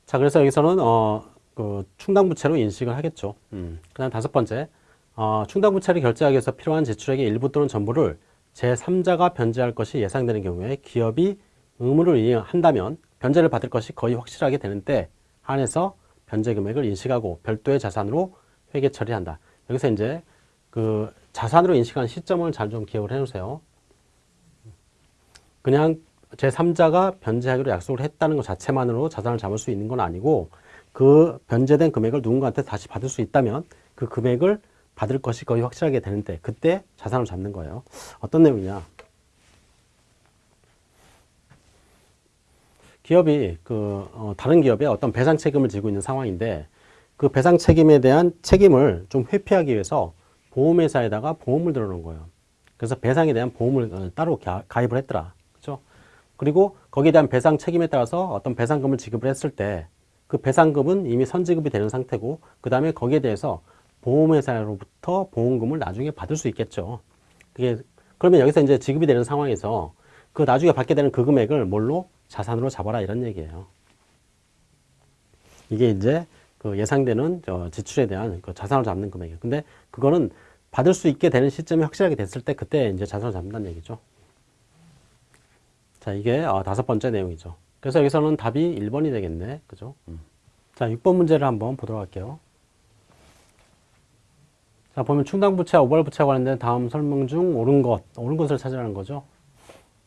자, 그래서 여기서는 어, 그 충당부채로 인식을 하겠죠. 음. 그다음 다섯 번째, 어, 충당부채를 결제하기 위해서 필요한 지출액의 일부 또는 전부를 제3자가 변제할 것이 예상되는 경우에 기업이 의무를 이행한다면 변제를 받을 것이 거의 확실하게 되는 때 한해서 변제 금액을 인식하고 별도의 자산으로 회계 처리한다. 여기서 이제 그 자산으로 인식한 시점을 잘 좀 기억을 해 놓으세요. 그냥 제3자가 변제하기로 약속을 했다는 것 자체만으로 자산을 잡을 수 있는 건 아니고 그 변제된 금액을 누군가한테 다시 받을 수 있다면 그 금액을 받을 것이 거의 확실하게 되는데 그때 자산을 잡는 거예요. 어떤 내용이냐? 기업이 그 어, 다른 기업에 어떤 배상 책임을 지고 있는 상황인데 그 배상 책임에 대한 책임을 좀 회피하기 위해서 보험회사에다가 보험을 들어놓은 거예요. 그래서 배상에 대한 보험을 어, 따로 가입을 했더라. 그렇죠? 그리고 거기에 대한 배상 책임에 따라서 어떤 배상금을 지급을 했을 때 그 배상금은 이미 선지급이 되는 상태고 그 다음에 거기에 대해서 보험회사로부터 보험금을 나중에 받을 수 있겠죠. 그게 그러면 여기서 이제 지급이 되는 상황에서 그 나중에 받게 되는 그 금액을 뭘로 자산으로 잡아라 이런 얘기예요. 이게 이제 그 예상되는 지출에 대한 그 자산을 잡는 금액이에요. 근데 그거는 받을 수 있게 되는 시점이 확실하게 됐을 때 그때 이제 자산을 잡는다는 얘기죠. 자, 이게 어, 다섯 번째 내용이죠. 그래서 여기서는 답이 1번이 되겠네. 그죠? 음. 자, 6번 문제를 한번 보도록 할게요. 자, 보면 충당부채와 오발부채와 관련된 다음 설명 중 옳은 것, 옳은 것을 찾으라는 거죠.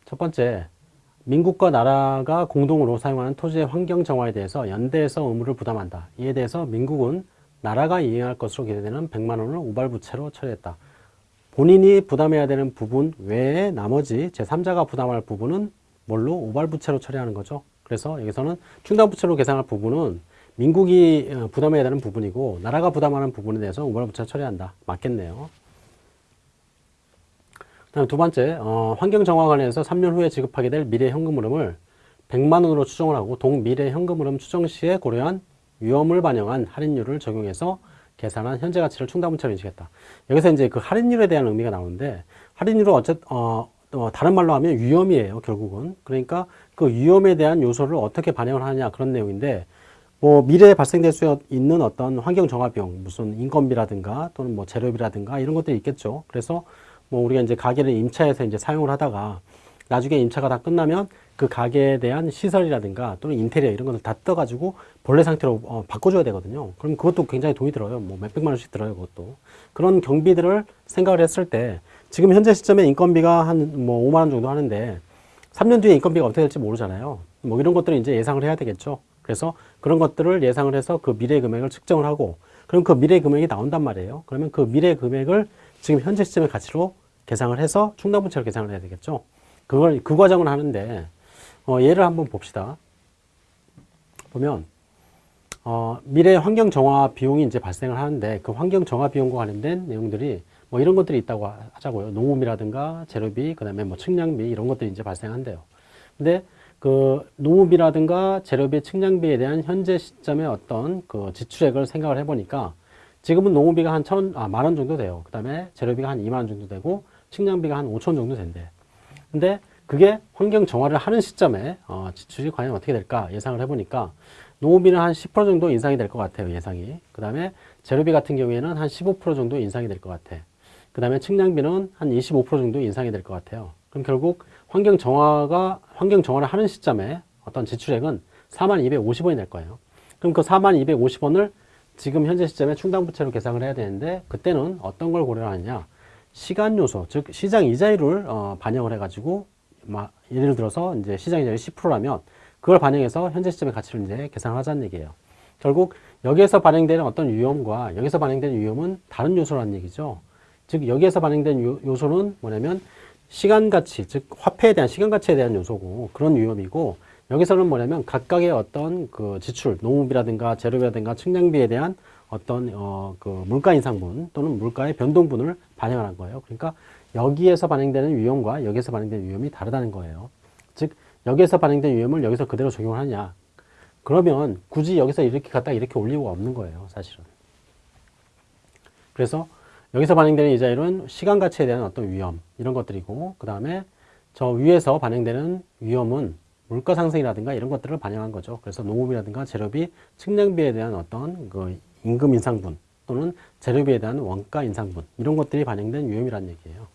첫 번째, 민국과 나라가 공동으로 사용하는 토지의 환경 정화에 대해서 연대에서 의무를 부담한다. 이에 대해서 민국은 나라가 이행할 것으로 기대되는 100만 원을 오발부채로 처리했다. 본인이 부담해야 되는 부분 외에 나머지 제3자가 부담할 부분은 뭘로 오발부채로 처리하는 거죠. 그래서 여기서는 충당부채로 계산할 부분은 민국이 어, 부담해야 되는 부분이고 나라가 부담하는 부분에 대해서 오발부채 처리한다. 맞겠네요. 다음 두 번째, 어, 환경정화 관련해서 3년 후에 지급하게 될 미래 현금 흐름을 100만 원으로 추정을 하고 동미래 현금 흐름 추정 시에 고려한 위험을 반영한 할인율을 적용해서 계산한 현재 가치를 충당분체로 인식했다. 여기서 이제 그 할인율에 대한 의미가 나오는데 할인율은 어쨌 어, 어, 다른 말로 하면 위험이에요, 결국은. 그러니까 그 위험에 대한 요소를 어떻게 반영을 하냐 그런 내용인데 뭐 미래에 발생될 수 있는 어떤 환경 정화 비용, 무슨 인건비라든가 또는 뭐 재료비라든가 이런 것들이 있겠죠. 그래서 뭐 우리가 이제 가게를 임차해서 이제 사용을 하다가 나중에 임차가 다 끝나면 그 가게에 대한 시설이라든가 또는 인테리어 이런 것을 다 떠가지고 본래 상태로 어, 바꿔줘야 되거든요. 그럼 그것도 굉장히 돈이 들어요. 뭐 몇백만 원씩 들어요, 그것도. 그런 경비들을 생각을 했을 때 지금 현재 시점에 인건비가 한 뭐 5만 원 정도 하는데 3년 뒤에 인건비가 어떻게 될지 모르잖아요. 뭐 이런 것들을 이제 예상을 해야 되겠죠. 그래서 그런 것들을 예상을 해서 그 미래 금액을 측정을 하고 그럼 그 미래 금액이 나온단 말이에요. 그러면 그 미래 금액을 지금 현재 시점의 가치로 계상을 해서 충당분체로 계산을 해야 되겠죠. 그걸 그 과정을 하는데 어, 예를 한번 봅시다. 보면 어, 미래 환경 정화 비용이 이제 발생을 하는데 그 환경 정화 비용과 관련된 내용들이 뭐 이런 것들이 있다고 하자고요. 농업이라든가 재료비, 그다음에 뭐 측량비 이런 것들이 이제 발생한대요. 근데 그 농업이라든가 재료비, 측량비에 대한 현재 시점의 어떤 그 지출액을 생각을 해보니까 지금은 농업비가 한 천, 아, 만 원 정도 돼요. 그 다음에 재료비가 한 2만 원 정도 되고 측량비가 한 5천 정도 된대. 근데 그게 환경 정화를 하는 시점에 어, 지출이 과연 어떻게 될까 예상을 해보니까 농업비는 한 10% 정도 인상이 될 것 같아요. 예상이. 그 다음에 재료비 같은 경우에는 한 15% 정도 인상이 될 것 같아. 그 다음에 측량비는 한 25% 정도 인상이 될 것 같아요. 그럼 결국 환경 정화가 환경 정화를 하는 시점에 어떤 지출액은 4만 250원이 될 거예요. 그럼 그 4만 250원을 지금 현재 시점에 충당부채로 계산을 해야 되는데 그때는 어떤 걸 고려하느냐 시간 요소 즉 시장 이자율을 어, 반영을 해가지고 막 예를 들어서 이제 시장 이자율이 10%라면 그걸 반영해서 현재 시점의 가치를 이제 계산을 하자는 얘기예요. 결국 여기에서 반영되는 어떤 위험과 여기서 반영되는 위험은 다른 요소라는 얘기죠. 즉 여기에서 반영된 요, 요소는 뭐냐면 시간 가치, 즉 화폐에 대한 시간 가치에 대한 요소고 그런 위험이고 여기서는 뭐냐면 각각의 어떤 그 지출, 농업이라든가 재료비라든가 측량비에 대한 어떤 어 그 물가 인상분 또는 물가의 변동분을 반영하는 거예요. 그러니까 여기에서 반영되는 위험과 여기에서 반영되는 위험이 다르다는 거예요. 즉 여기에서 반영된 위험을 여기서 그대로 적용하느냐? 그러면 굳이 여기서 이렇게 갖다 이렇게 올 이유가 없는 거예요, 사실은. 그래서 여기서 반영되는 이자율은 시간 가치에 대한 어떤 위험 이런 것들이고 그 다음에 저 위에서 반영되는 위험은 물가 상승이라든가 이런 것들을 반영한 거죠. 그래서 농업이라든가 재료비, 측량비에 대한 어떤 그 임금 인상분 또는 재료비에 대한 원가 인상분 이런 것들이 반영된 위험이라는 얘기예요.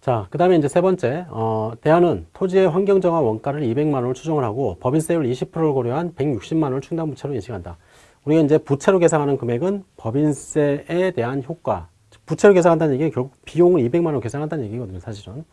자, 그 다음에 이제 세 번째, 어, 대안은 토지의 환경정화 원가를 200만 원을 추정을 하고 법인세율 20%를 고려한 160만 원을 충당부채로 인식한다. 우리가 이제 부채로 계산하는 금액은 법인세에 대한 효과, 부채로 계산한다는 얘기는 결국 비용을 200만 원 계산한다는 얘기거든요, 사실은.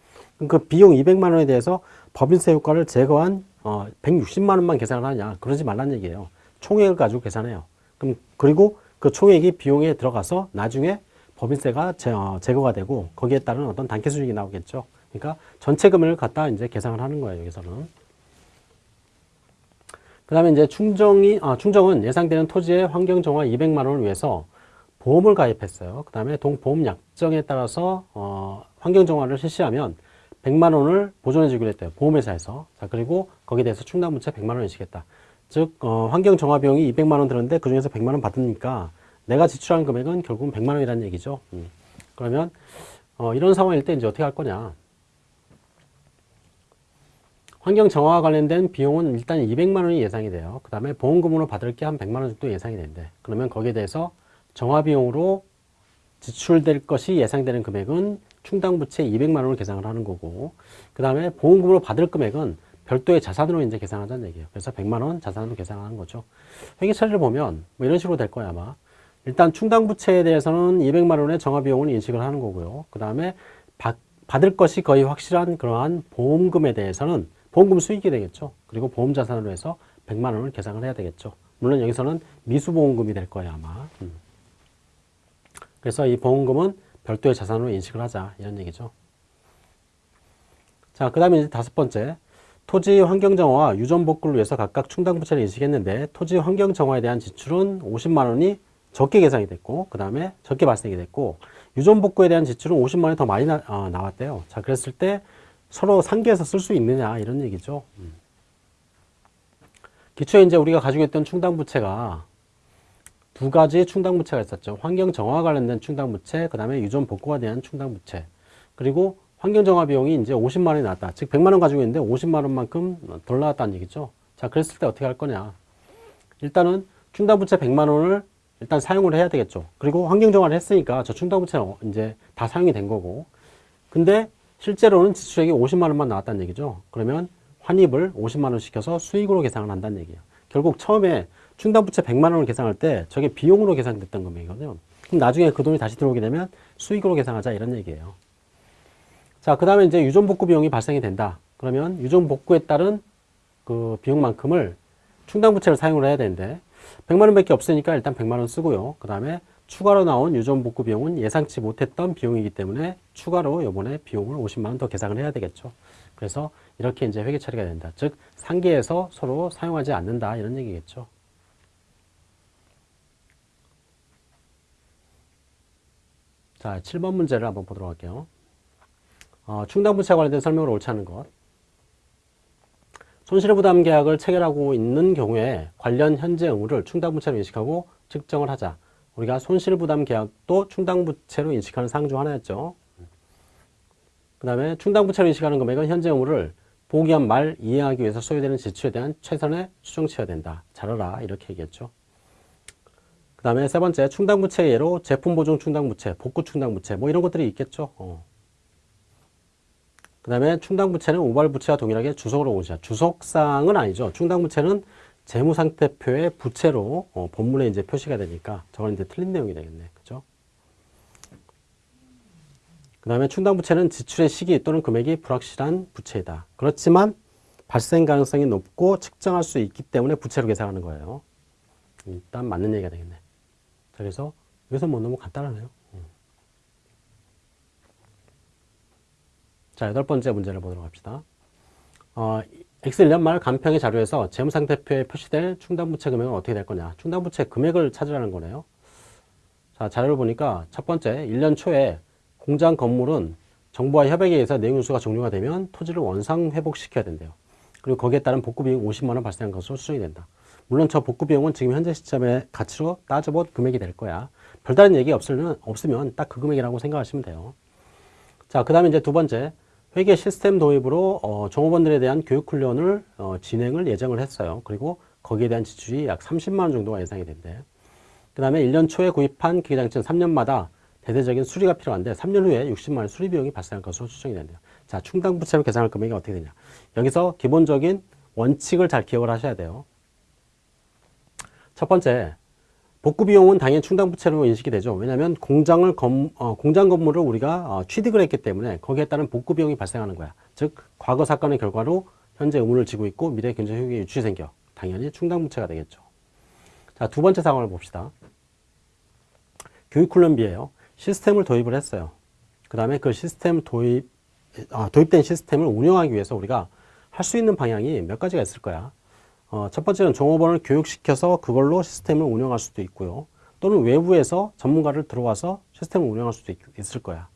그 비용 200만 원에 대해서 법인세 효과를 제거한 어, 160만 원만 계산을 하냐, 그러지 말란 얘기예요. 총액을 가지고 계산해요. 그럼 그리고 그 총액이 비용에 들어가서 나중에 법인세가 제, 어, 제거가 되고 거기에 따른 어떤 단계 수익이 나오겠죠. 그러니까 전체 금액을 갖다 이제 계산을 하는 거예요. 여기서는. 그 다음에 이제 충정이, 아, 충정은 예상되는 토지의 환경 정화 200만 원을 위해서 보험을 가입했어요. 그 다음에 동보험 약정에 따라서 어, 환경 정화를 실시하면 100만 원을 보존해 주기로 했대요. 보험회사에서. 자, 그리고 거기에 대해서 충당부채 100만 원을 주겠다. 즉, 어, 환경 정화 비용이 200만 원 들었는데 그 중에서 100만 원 받으니까 내가 지출한 금액은 결국은 100만 원이라는 얘기죠. 음. 그러면 어, 이런 상황일 때 이제 어떻게 할 거냐? 환경 정화와 관련된 비용은 일단 200만 원이 예상이 돼요. 그 다음에 보험금으로 받을 게 한 100만 원 정도 예상이 된대. 그러면 거기에 대해서 정화 비용으로 지출될 것이 예상되는 금액은 충당 부채 200만 원을 계산을 하는 거고 그 다음에 보험금으로 받을 금액은 별도의 자산으로 이제 계산하자는 얘기예요. 그래서 100만 원 자산으로 계산하는 거죠. 회계 처리를 보면 뭐 이런 식으로 될 거야 아마. 일단 충당 부채에 대해서는 200만 원의 정화 비용을 인식을 하는 거고요. 그 다음에 받을 것이 거의 확실한 그러한 보험금에 대해서는 보험금 수익이 되겠죠. 그리고 보험 자산으로 해서 100만 원을 계산을 해야 되겠죠. 물론 여기서는 미수보험금이 될 거예요 아마. 음. 그래서 이 보험금은 별도의 자산으로 인식을 하자 이런 얘기죠. 자, 그 다음에 이제 다섯 번째 토지 환경정화와 유전복구를 위해서 각각 충당부채를 인식했는데 토지 환경정화에 대한 지출은 50만 원이 적게 계산이 됐고 그 다음에 적게 발생이 됐고 유전복구에 대한 지출은 50만 원이 더 많이 나, 어, 나왔대요. 자, 그랬을 때 서로 상계해서 쓸 수 있느냐 이런 얘기죠. 음. 기초에 이제 우리가 가지고 있던 충당부채가 두 가지 충당부채가 있었죠. 환경정화 관련된 충당부채, 그 다음에 유전 복구가 대한 충당부채. 그리고 환경정화 비용이 이제 50만 원이 나왔다. 즉 100만 원 가지고 있는데 50만 원만큼 덜 나왔다는 얘기죠. 자, 그랬을 때 어떻게 할 거냐. 일단은 충당부채 100만 원을 일단 사용을 해야 되겠죠. 그리고 환경정화를 했으니까 저 충당부채는 이제 다 사용이 된 거고. 근데 실제로는 지출액이 50만 원만 나왔다는 얘기죠. 그러면 환입을 50만 원 시켜서 수익으로 계산을 한다는 얘기예요. 결국 처음에 충당부채 100만 원을 계산할 때 저게 비용으로 계산됐던 금액이거든요. 그럼 나중에 그 돈이 다시 들어오게 되면 수익으로 계산하자 이런 얘기예요. 자, 그 다음에 이제 유전복구 비용이 발생이 된다. 그러면 유전복구에 따른 그 비용만큼을 충당부채를 사용을 해야 되는데 100만 원 밖에 없으니까 일단 100만 원 쓰고요. 그 다음에 추가로 나온 유전복구 비용은 예상치 못했던 비용이기 때문에 추가로 요번에 비용을 50만 원 더 계산을 해야 되겠죠. 그래서 이렇게 이제 회계 처리가 된다. 즉 상계에서 서로 사용하지 않는다 이런 얘기겠죠. 자, 7번 문제를 한번 보도록 할게요. 어, 충당부채 관련된 설명을 옳지 않은 것. 손실부담 계약을 체결하고 있는 경우에 관련 현재 의무를 충당부채로 인식하고 측정을 하자. 우리가 손실부담 계약도 충당부채로 인식하는 사항 중 하나였죠. 그 다음에 충당부채로 인식하는 금액은 현재 의무를 보기한 말 이해하기 위해서 소요되는 지출에 대한 최선의 수정치여야 된다. 잘 알아. 이렇게 얘기했죠. 그 다음에 세 번째 충당부채 예로 제품 보증 충당부채, 복구 충당부채 뭐 이런 것들이 있겠죠. 어. 그 다음에 충당부채는 우발부채와 동일하게 주석으로 오자. 주석상은 아니죠. 충당부채는 재무상태표의 부채로 어, 본문에 이제 표시가 되니까 저건 이제 틀린 내용이 되겠네. 그죠? 그 다음에 충당부채는 지출의 시기 또는 금액이 불확실한 부채이다. 그렇지만 발생 가능성이 높고 측정할 수 있기 때문에 부채로 계산하는 거예요. 일단 맞는 얘기가 되겠네. 그래서 여기서 뭐 너무 간단하네요. 자, 여덟 번째 문제를 보도록 합시다. 어, X1년 말 간평의 자료에서 재무상태표에 표시될 충당부채 금액은 어떻게 될 거냐. 충당부채 금액을 찾으라는 거네요. 자, 자료를 보니까 첫 번째, 1년 초에 공장 건물은 정부와 협약에 의해서 내용유수가 종료가 되면 토지를 원상 회복시켜야 된대요. 그리고 거기에 따른 복구 비용 50만 원 발생한 것으로 추정이 된다. 물론 저 복구 비용은 지금 현재 시점의 가치로 따져본 금액이 될 거야. 별다른 얘기 없으면, 없으면 딱 그 금액이라고 생각하시면 돼요. 자, 그 다음에 이제 두 번째, 회계 시스템 도입으로 어, 종업원들에 대한 교육 훈련을 어, 진행을 예정을 했어요. 그리고 거기에 대한 지출이 약 30만 원 정도가 예상이 된대. 그 다음에 1년 초에 구입한 기계장치는 3년마다 대대적인 수리가 필요한데 3년 후에 60만 원 수리 비용이 발생할 것으로 추정이 된대요. 자, 충당 부채로 계산할 금액이 어떻게 되냐. 여기서 기본적인 원칙을 잘 기억을 하셔야 돼요. 첫 번째, 복구 비용은 당연히 충당부채로 인식이 되죠. 왜냐하면 공장을 검, 어, 공장 건물을 우리가 어, 취득을 했기 때문에 거기에 따른 복구 비용이 발생하는 거야. 즉 과거 사건의 결과로 현재 의문을 지고 있고 미래 경제 효익의 유출이 생겨 당연히 충당부채가 되겠죠. 자, 두 번째 상황을 봅시다. 교육 훈련비예요. 시스템을 도입을 했어요. 그 다음에 그 시스템 도입, 아, 도입된 시스템을 운영하기 위해서 우리가 할 수 있는 방향이 몇 가지가 있을 거야. 어, 첫 번째는 종업원을 교육시켜서 그걸로 시스템을 운영할 수도 있고요. 또는 외부에서 전문가를 들어와서 시스템을 운영할 수도 있, 있을 거야.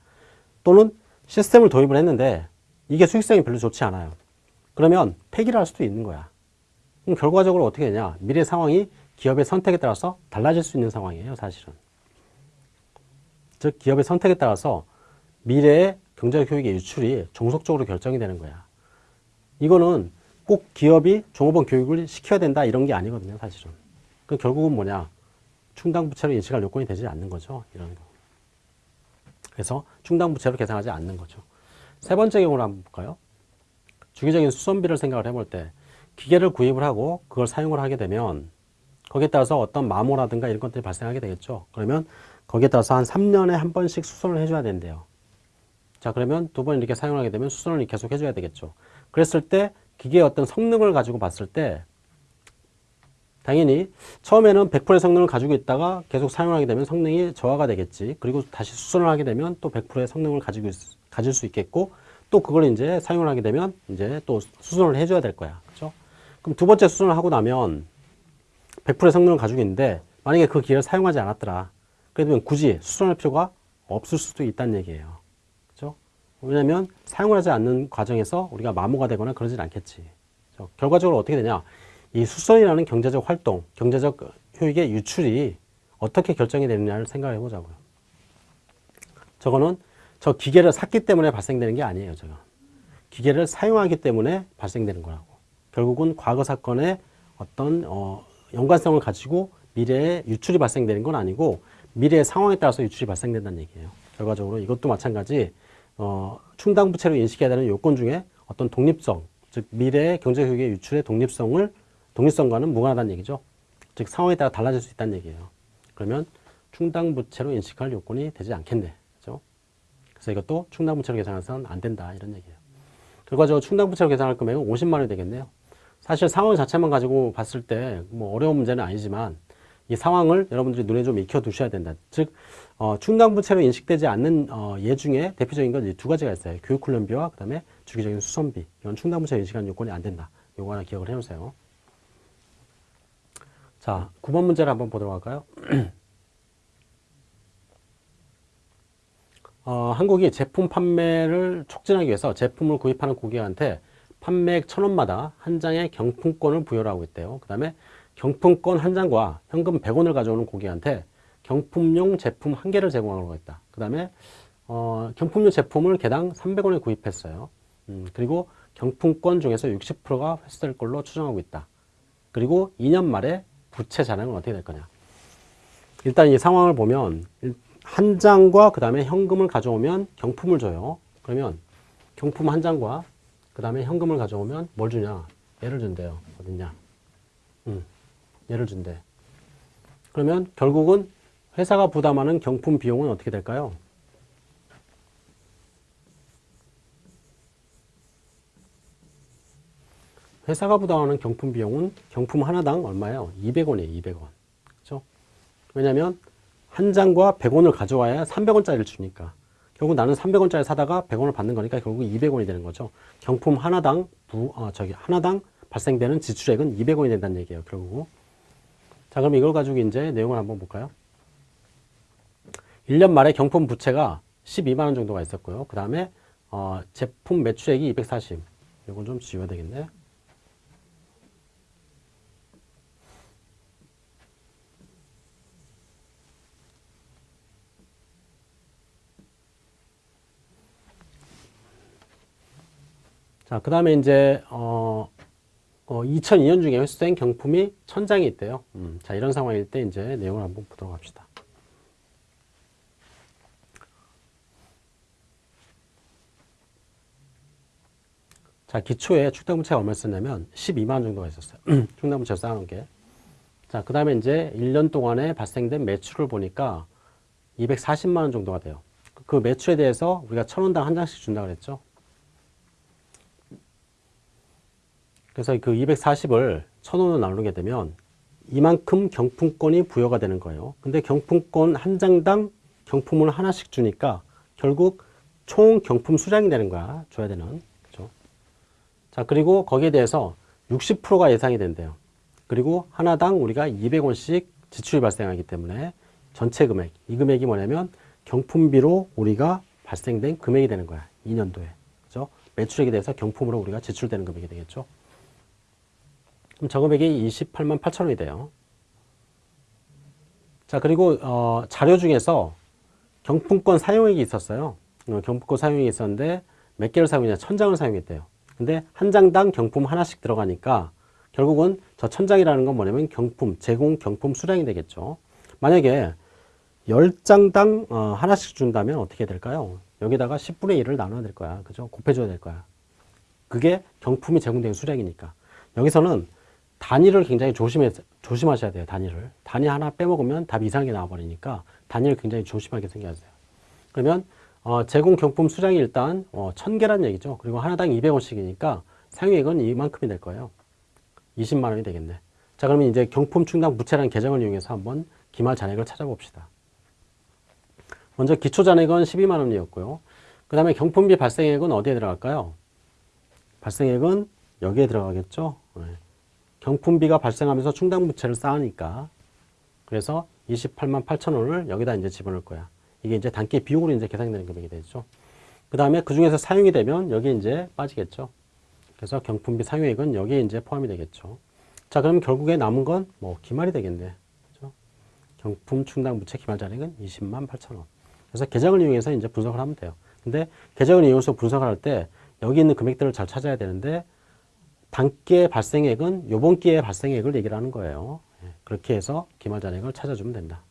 또는 시스템을 도입을 했는데 이게 수익성이 별로 좋지 않아요. 그러면 폐기를 할 수도 있는 거야. 그럼 결과적으로 어떻게 되냐. 미래 상황이 기업의 선택에 따라서 달라질 수 있는 상황이에요, 사실은. 즉, 기업의 선택에 따라서 미래의 경제적 효익의 유출이 종속적으로 결정이 되는 거야. 이거는 꼭 기업이 종업원 교육을 시켜야 된다 이런 게 아니거든요, 사실은. 그 결국은 뭐냐? 충당부채로 인식할 요건이 되지 않는 거죠, 이런 거. 그래서 충당부채로 계산하지 않는 거죠. 세 번째 경우를 한번 볼까요? 주기적인 수선비를 생각을 해볼 때 기계를 구입을 하고 그걸 사용을 하게 되면 거기에 따라서 어떤 마모라든가 이런 것들이 발생하게 되겠죠. 그러면 거기에 따라서 한 3년에 한 번씩 수선을 해줘야 된대요. 자, 그러면 두 번 이렇게 사용하게 되면 수선을 계속 해줘야 되겠죠. 그랬을 때 기계의 어떤 성능을 가지고 봤을 때 당연히 처음에는 100%의 성능을 가지고 있다가 계속 사용하게 되면 성능이 저하가 되겠지. 그리고 다시 수선을 하게 되면 또 100%의 성능을 가지고 있, 가질 수 있겠고 또 그걸 이제 사용을 하게 되면 이제 또 수선을 해줘야 될 거야. 그죠? 그럼 두 번째 수선을 하고 나면 100%의 성능을 가지고 있는데 만약에 그 기계를 사용하지 않았더라. 그러면 굳이 수선할 필요가 없을 수도 있다는 얘기예요. 왜냐면 사용을 하지 않는 과정에서 우리가 마모가 되거나 그러진 않겠지. 결과적으로 어떻게 되냐? 이 수선이라는 경제적 활동, 경제적 효익의 유출이 어떻게 결정이 되느냐를 생각해 보자고요. 저거는 저 기계를 샀기 때문에 발생되는 게 아니에요. 저거. 기계를 사용하기 때문에 발생되는 거라고. 결국은 과거 사건의 어떤 어, 연관성을 가지고 미래에 유출이 발생되는 건 아니고 미래의 상황에 따라서 유출이 발생된다는 얘기예요. 결과적으로 이것도 마찬가지 어, 충당부채로 인식해야 되는 요건 중에 어떤 독립성, 즉 미래의 경제효익의 유출의 독립성을 독립성과는 무관하다는 얘기죠. 즉 상황에 따라 달라질 수 있다는 얘기예요. 그러면 충당부채로 인식할 요건이 되지 않겠네. 그죠? 그래서 이것도 충당부채로 계산해서는 안 된다. 이런 얘기예요. 결과적으로 충당부채로 계산할 금액은 50만 원이 되겠네요. 사실 상황 자체만 가지고 봤을 때 뭐 어려운 문제는 아니지만 이 상황을 여러분들이 눈에 좀 익혀 두셔야 된다. 즉 어, 충당부채로 인식되지 않는 어, 예 중에 대표적인 건 두 가지가 있어요. 교육훈련비와 그 다음에 주기적인 수선비. 이건 충당부채로 인식하는 요건이 안 된다. 요거 하나 기억을 해놓으세요. 자, 9번 문제를 한번 보도록 할까요? 어, 한국이 제품 판매를 촉진하기 위해서 제품을 구입하는 고객한테 판매액 천원마다 한 장의 경품권을 부여를 하고 있대요. 그 다음에 경품권 한 장과 현금 100원을 가져오는 고객한테 경품용 제품 한 개를 제공하고 있다. 그 다음에 어, 경품용 제품을 개당 300원에 구입했어요. 음, 그리고 경품권 중에서 60%가 회수될 걸로 추정하고 있다. 그리고 2년 말에 부채 잔액은 어떻게 될 거냐. 일단 이 상황을 보면 한 장과 그 다음에 현금을 가져오면 경품을 줘요. 그러면 경품 한 장과 그 다음에 현금을 가져오면 뭘 주냐? 얘를 준대요. 어딨냐? 음, 얘를 준대. 그러면 결국은 회사가 부담하는 경품 비용은 어떻게 될까요? 회사가 부담하는 경품 비용은 경품 하나당 얼마예요? 200원이에요. 200원. 그죠? 왜냐면 한 장과 100원을 가져와야 300원짜리를 주니까. 결국 나는 300원짜리 사다가 100원을 받는 거니까 결국 200원이 되는 거죠. 경품 하나당 부, 어, 저기 하나당 발생되는 지출액은 200원이 된다는 얘기예요. 결국. 자, 그럼 이걸 가지고 이제 내용을 한번 볼까요? 1년 말에 경품 부채가 12만 원 정도가 있었고요. 그 다음에 어, 제품 매출액이 240. 이건 좀 지워야 되겠네. 자, 그 다음에 이제, 어, 어, 2002년 중에 횟수된 경품이 천장이 있대요. 음, 자, 이런 상황일 때 이제 내용을 한번 보도록 합시다. 자, 기초에 축당부채가 얼마 썼냐면 12만 원 정도가 있었어요. 축당부채 쌓아놓은 게. 자, 그 다음에 이제 1년 동안에 발생된 매출을 보니까 240만 원 정도가 돼요. 그 매출에 대해서 우리가 천 원당 한 장씩 준다고 그랬죠. 그래서 그 240을 천원으로 나누게 되면 이만큼 경품권이 부여가 되는 거예요. 근데 경품권 한 장당 경품을 하나씩 주니까 결국 총 경품 수량이 되는 거야. 줘야 되는. 그죠? 자, 그리고 거기에 대해서 60%가 예상이 된대요. 그리고 하나당 우리가 200원씩 지출이 발생하기 때문에 전체 금액, 이 금액이 뭐냐면 경품비로 우리가 발생된 금액이 되는 거야. 2년도에. 그죠? 매출액에 대해서 경품으로 우리가 지출되는 금액이 되겠죠. 그럼 저 금액이 28만 8천 원이 돼요. 자, 그리고 어, 자료 중에서 경품권 사용액이 있었어요. 어, 경품권 사용액이 있었는데 몇 개를 사용했냐? 천 장을 사용했대요. 근데 한 장당 경품 하나씩 들어가니까 결국은 저 천장이라는 건 뭐냐면 경품, 제공 경품 수량이 되겠죠. 만약에 10장당 어, 하나씩 준다면 어떻게 될까요? 여기다가 10분의 1을 나눠야 될 거야. 그죠? 곱해줘야 될 거야. 그게 경품이 제공된 수량이니까. 여기서는 단위를 굉장히 조심해, 조심하셔야 돼요. 단위를. 단위 하나 빼먹으면 답이 이상하게 나와버리니까 단위를 굉장히 조심하게 생겨하세요. 그러면 어, 제공 경품 수량이 일단 어, 1000개란 얘기죠. 그리고 하나당 200원씩이니까 사용액은 이만큼이 될 거예요. 20만 원이 되겠네. 자 그러면 이제 경품 충당 부채라는 계정을 이용해서 한번 기말 잔액을 찾아봅시다. 먼저 기초 잔액은 12만 원이었고요. 그 다음에 경품비 발생액은 어디에 들어갈까요? 발생액은 여기에 들어가겠죠. 네. 경품비가 발생하면서 충당 부채를 쌓으니까 그래서 28만 8천 원을 여기다 이제 집어넣을 거야. 이게 이제 단기 비용으로 이제 계산되는 금액이 되죠. 그 다음에 그 중에서 사용이 되면 여기 이제 빠지겠죠. 그래서 경품비 사용액은 여기에 이제 포함이 되겠죠. 자, 그럼 결국에 남은 건 뭐 기말이 되겠네. 그렇죠? 경품 충당 부채 기말 잔액은 20만 8천 원. 그래서 계정을 이용해서 이제 분석을 하면 돼요. 근데 계정을 이용해서 분석을 할 때 여기 있는 금액들을 잘 찾아야 되는데 단기의 발생액은 요번 기의 발생액을 얘기를 하는 거예요. 예, 그렇게 해서 기말 잔액을 찾아주면 된다.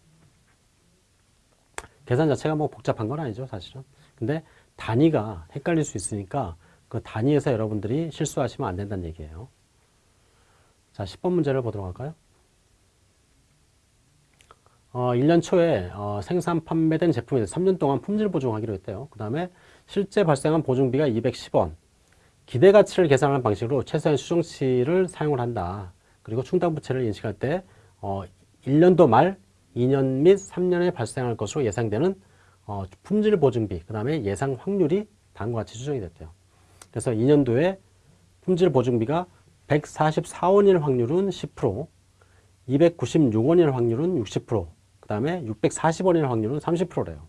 계산 자체가 뭐 복잡한 건 아니죠, 사실은. 근데 단위가 헷갈릴 수 있으니까 그 단위에서 여러분들이 실수하시면 안 된다는 얘기예요. 자, 10번 문제를 보도록 할까요? 어, 1년 초에 어, 생산 판매된 제품에 대해서 3년 동안 품질 보증하기로 했대요. 그 다음에 실제 발생한 보증비가 210원. 기대 가치를 계산하는 방식으로 최소한 수정치를 사용을 한다. 그리고 충당부채를 인식할 때 어, 1년도 말 2년 및 3년에 발생할 것으로 예상되는 어, 품질 보증비, 그 다음에 예상 확률이 다음과 같이 수정이 됐대요. 그래서 2년도에 품질 보증비가 144원일 확률은 10%, 296원일 확률은 60%, 그 다음에 640원일 확률은 30%래요.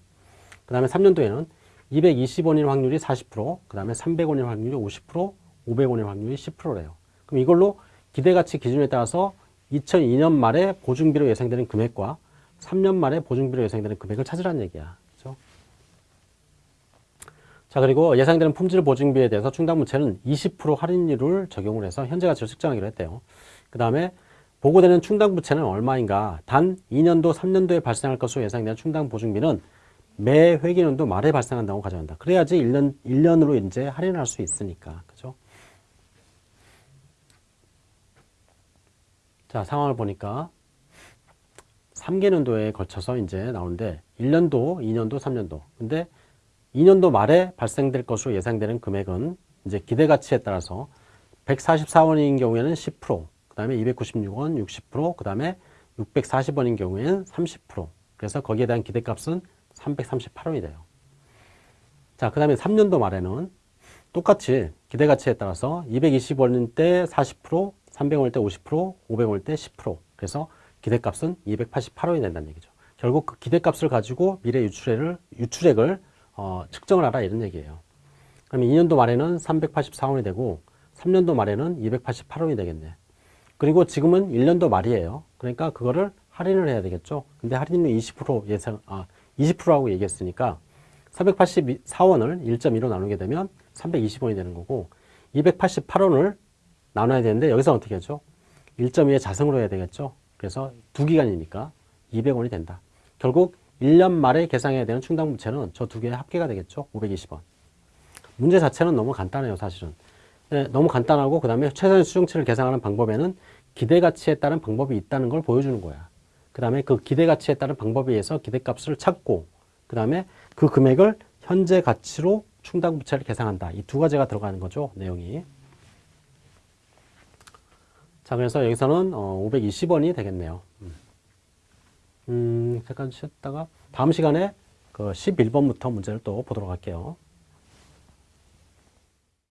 그 다음에 3년도에는 220원일 확률이 40%, 그 다음에 300원일 확률이 50%, 500원일 확률이 10%래요. 그럼 이걸로 기대가치 기준에 따라서 2002년 말에 보증비로 예상되는 금액과 3년 말에 보증비로 예상되는 금액을 찾으라는 얘기야. 그죠? 자, 그리고 예상되는 품질 보증비에 대해서 충당부채는 20% 할인율을 적용을 해서 현재 가치를 측정하기로 했대요. 그 다음에 보고되는 충당부채는 얼마인가? 단 2년도, 3년도에 발생할 것으로 예상되는 충당보증비는 매 회계년도 말에 발생한다고 가져간다. 그래야지 1년, 1년으로 이제 할인할 수 있으니까. 그죠? 자, 상황을 보니까 3개년도에 걸쳐서 이제 나오는데 1년도, 2년도, 3년도. 근데 2년도 말에 발생될 것으로 예상되는 금액은 이제 기대 가치에 따라서 144원인 경우에는 10%, 그 다음에 296원 60%, 그 다음에 640원인 경우에는 30%. 그래서 거기에 대한 기대값은 338원이 돼요. 자, 그 다음에 3년도 말에는 똑같이 기대가치에 따라서 220원일 때 40%, 300원일 때 50%, 500원일 때 10%. 그래서 기대값은 288원이 된다는 얘기죠. 결국 그 기대값을 가지고 미래 유출액을, 유출액을 어, 측정을 하라 이런 얘기예요. 그럼 2년도 말에는 384원이 되고 3년도 말에는 288원이 되겠네. 그리고 지금은 1년도 말이에요. 그러니까 그거를 할인을 해야 되겠죠. 근데 할인은 20% 예상, 아, 20%라고 얘기했으니까 484원을 1.2로 나누게 되면 320원이 되는 거고 288원을 나눠야 되는데 여기서 어떻게 하죠? 1.2의 자성으로 해야 되겠죠. 그래서 두 기간이니까 200원이 된다. 결국 1년 말에 계상해야 되는 충당부채는 저 두 개의 합계가 되겠죠. 520원. 문제 자체는 너무 간단해요, 사실은. 네, 너무 간단하고 그 다음에 최선의 수중치를 계산하는 방법에는 기대가치에 따른 방법이 있다는 걸 보여주는 거야. 그 다음에 그 기대 가치에 따른 방법에 의해서 기대값을 찾고 그 다음에 그 금액을 현재 가치로 충당부채를 계산한다. 이 두 가지가 들어가는 거죠, 내용이. 자, 그래서 여기서는 어, 520원이 되겠네요. 음. 음, 잠깐 쉬었다가 다음 시간에 그 11번부터 문제를 또 보도록 할게요.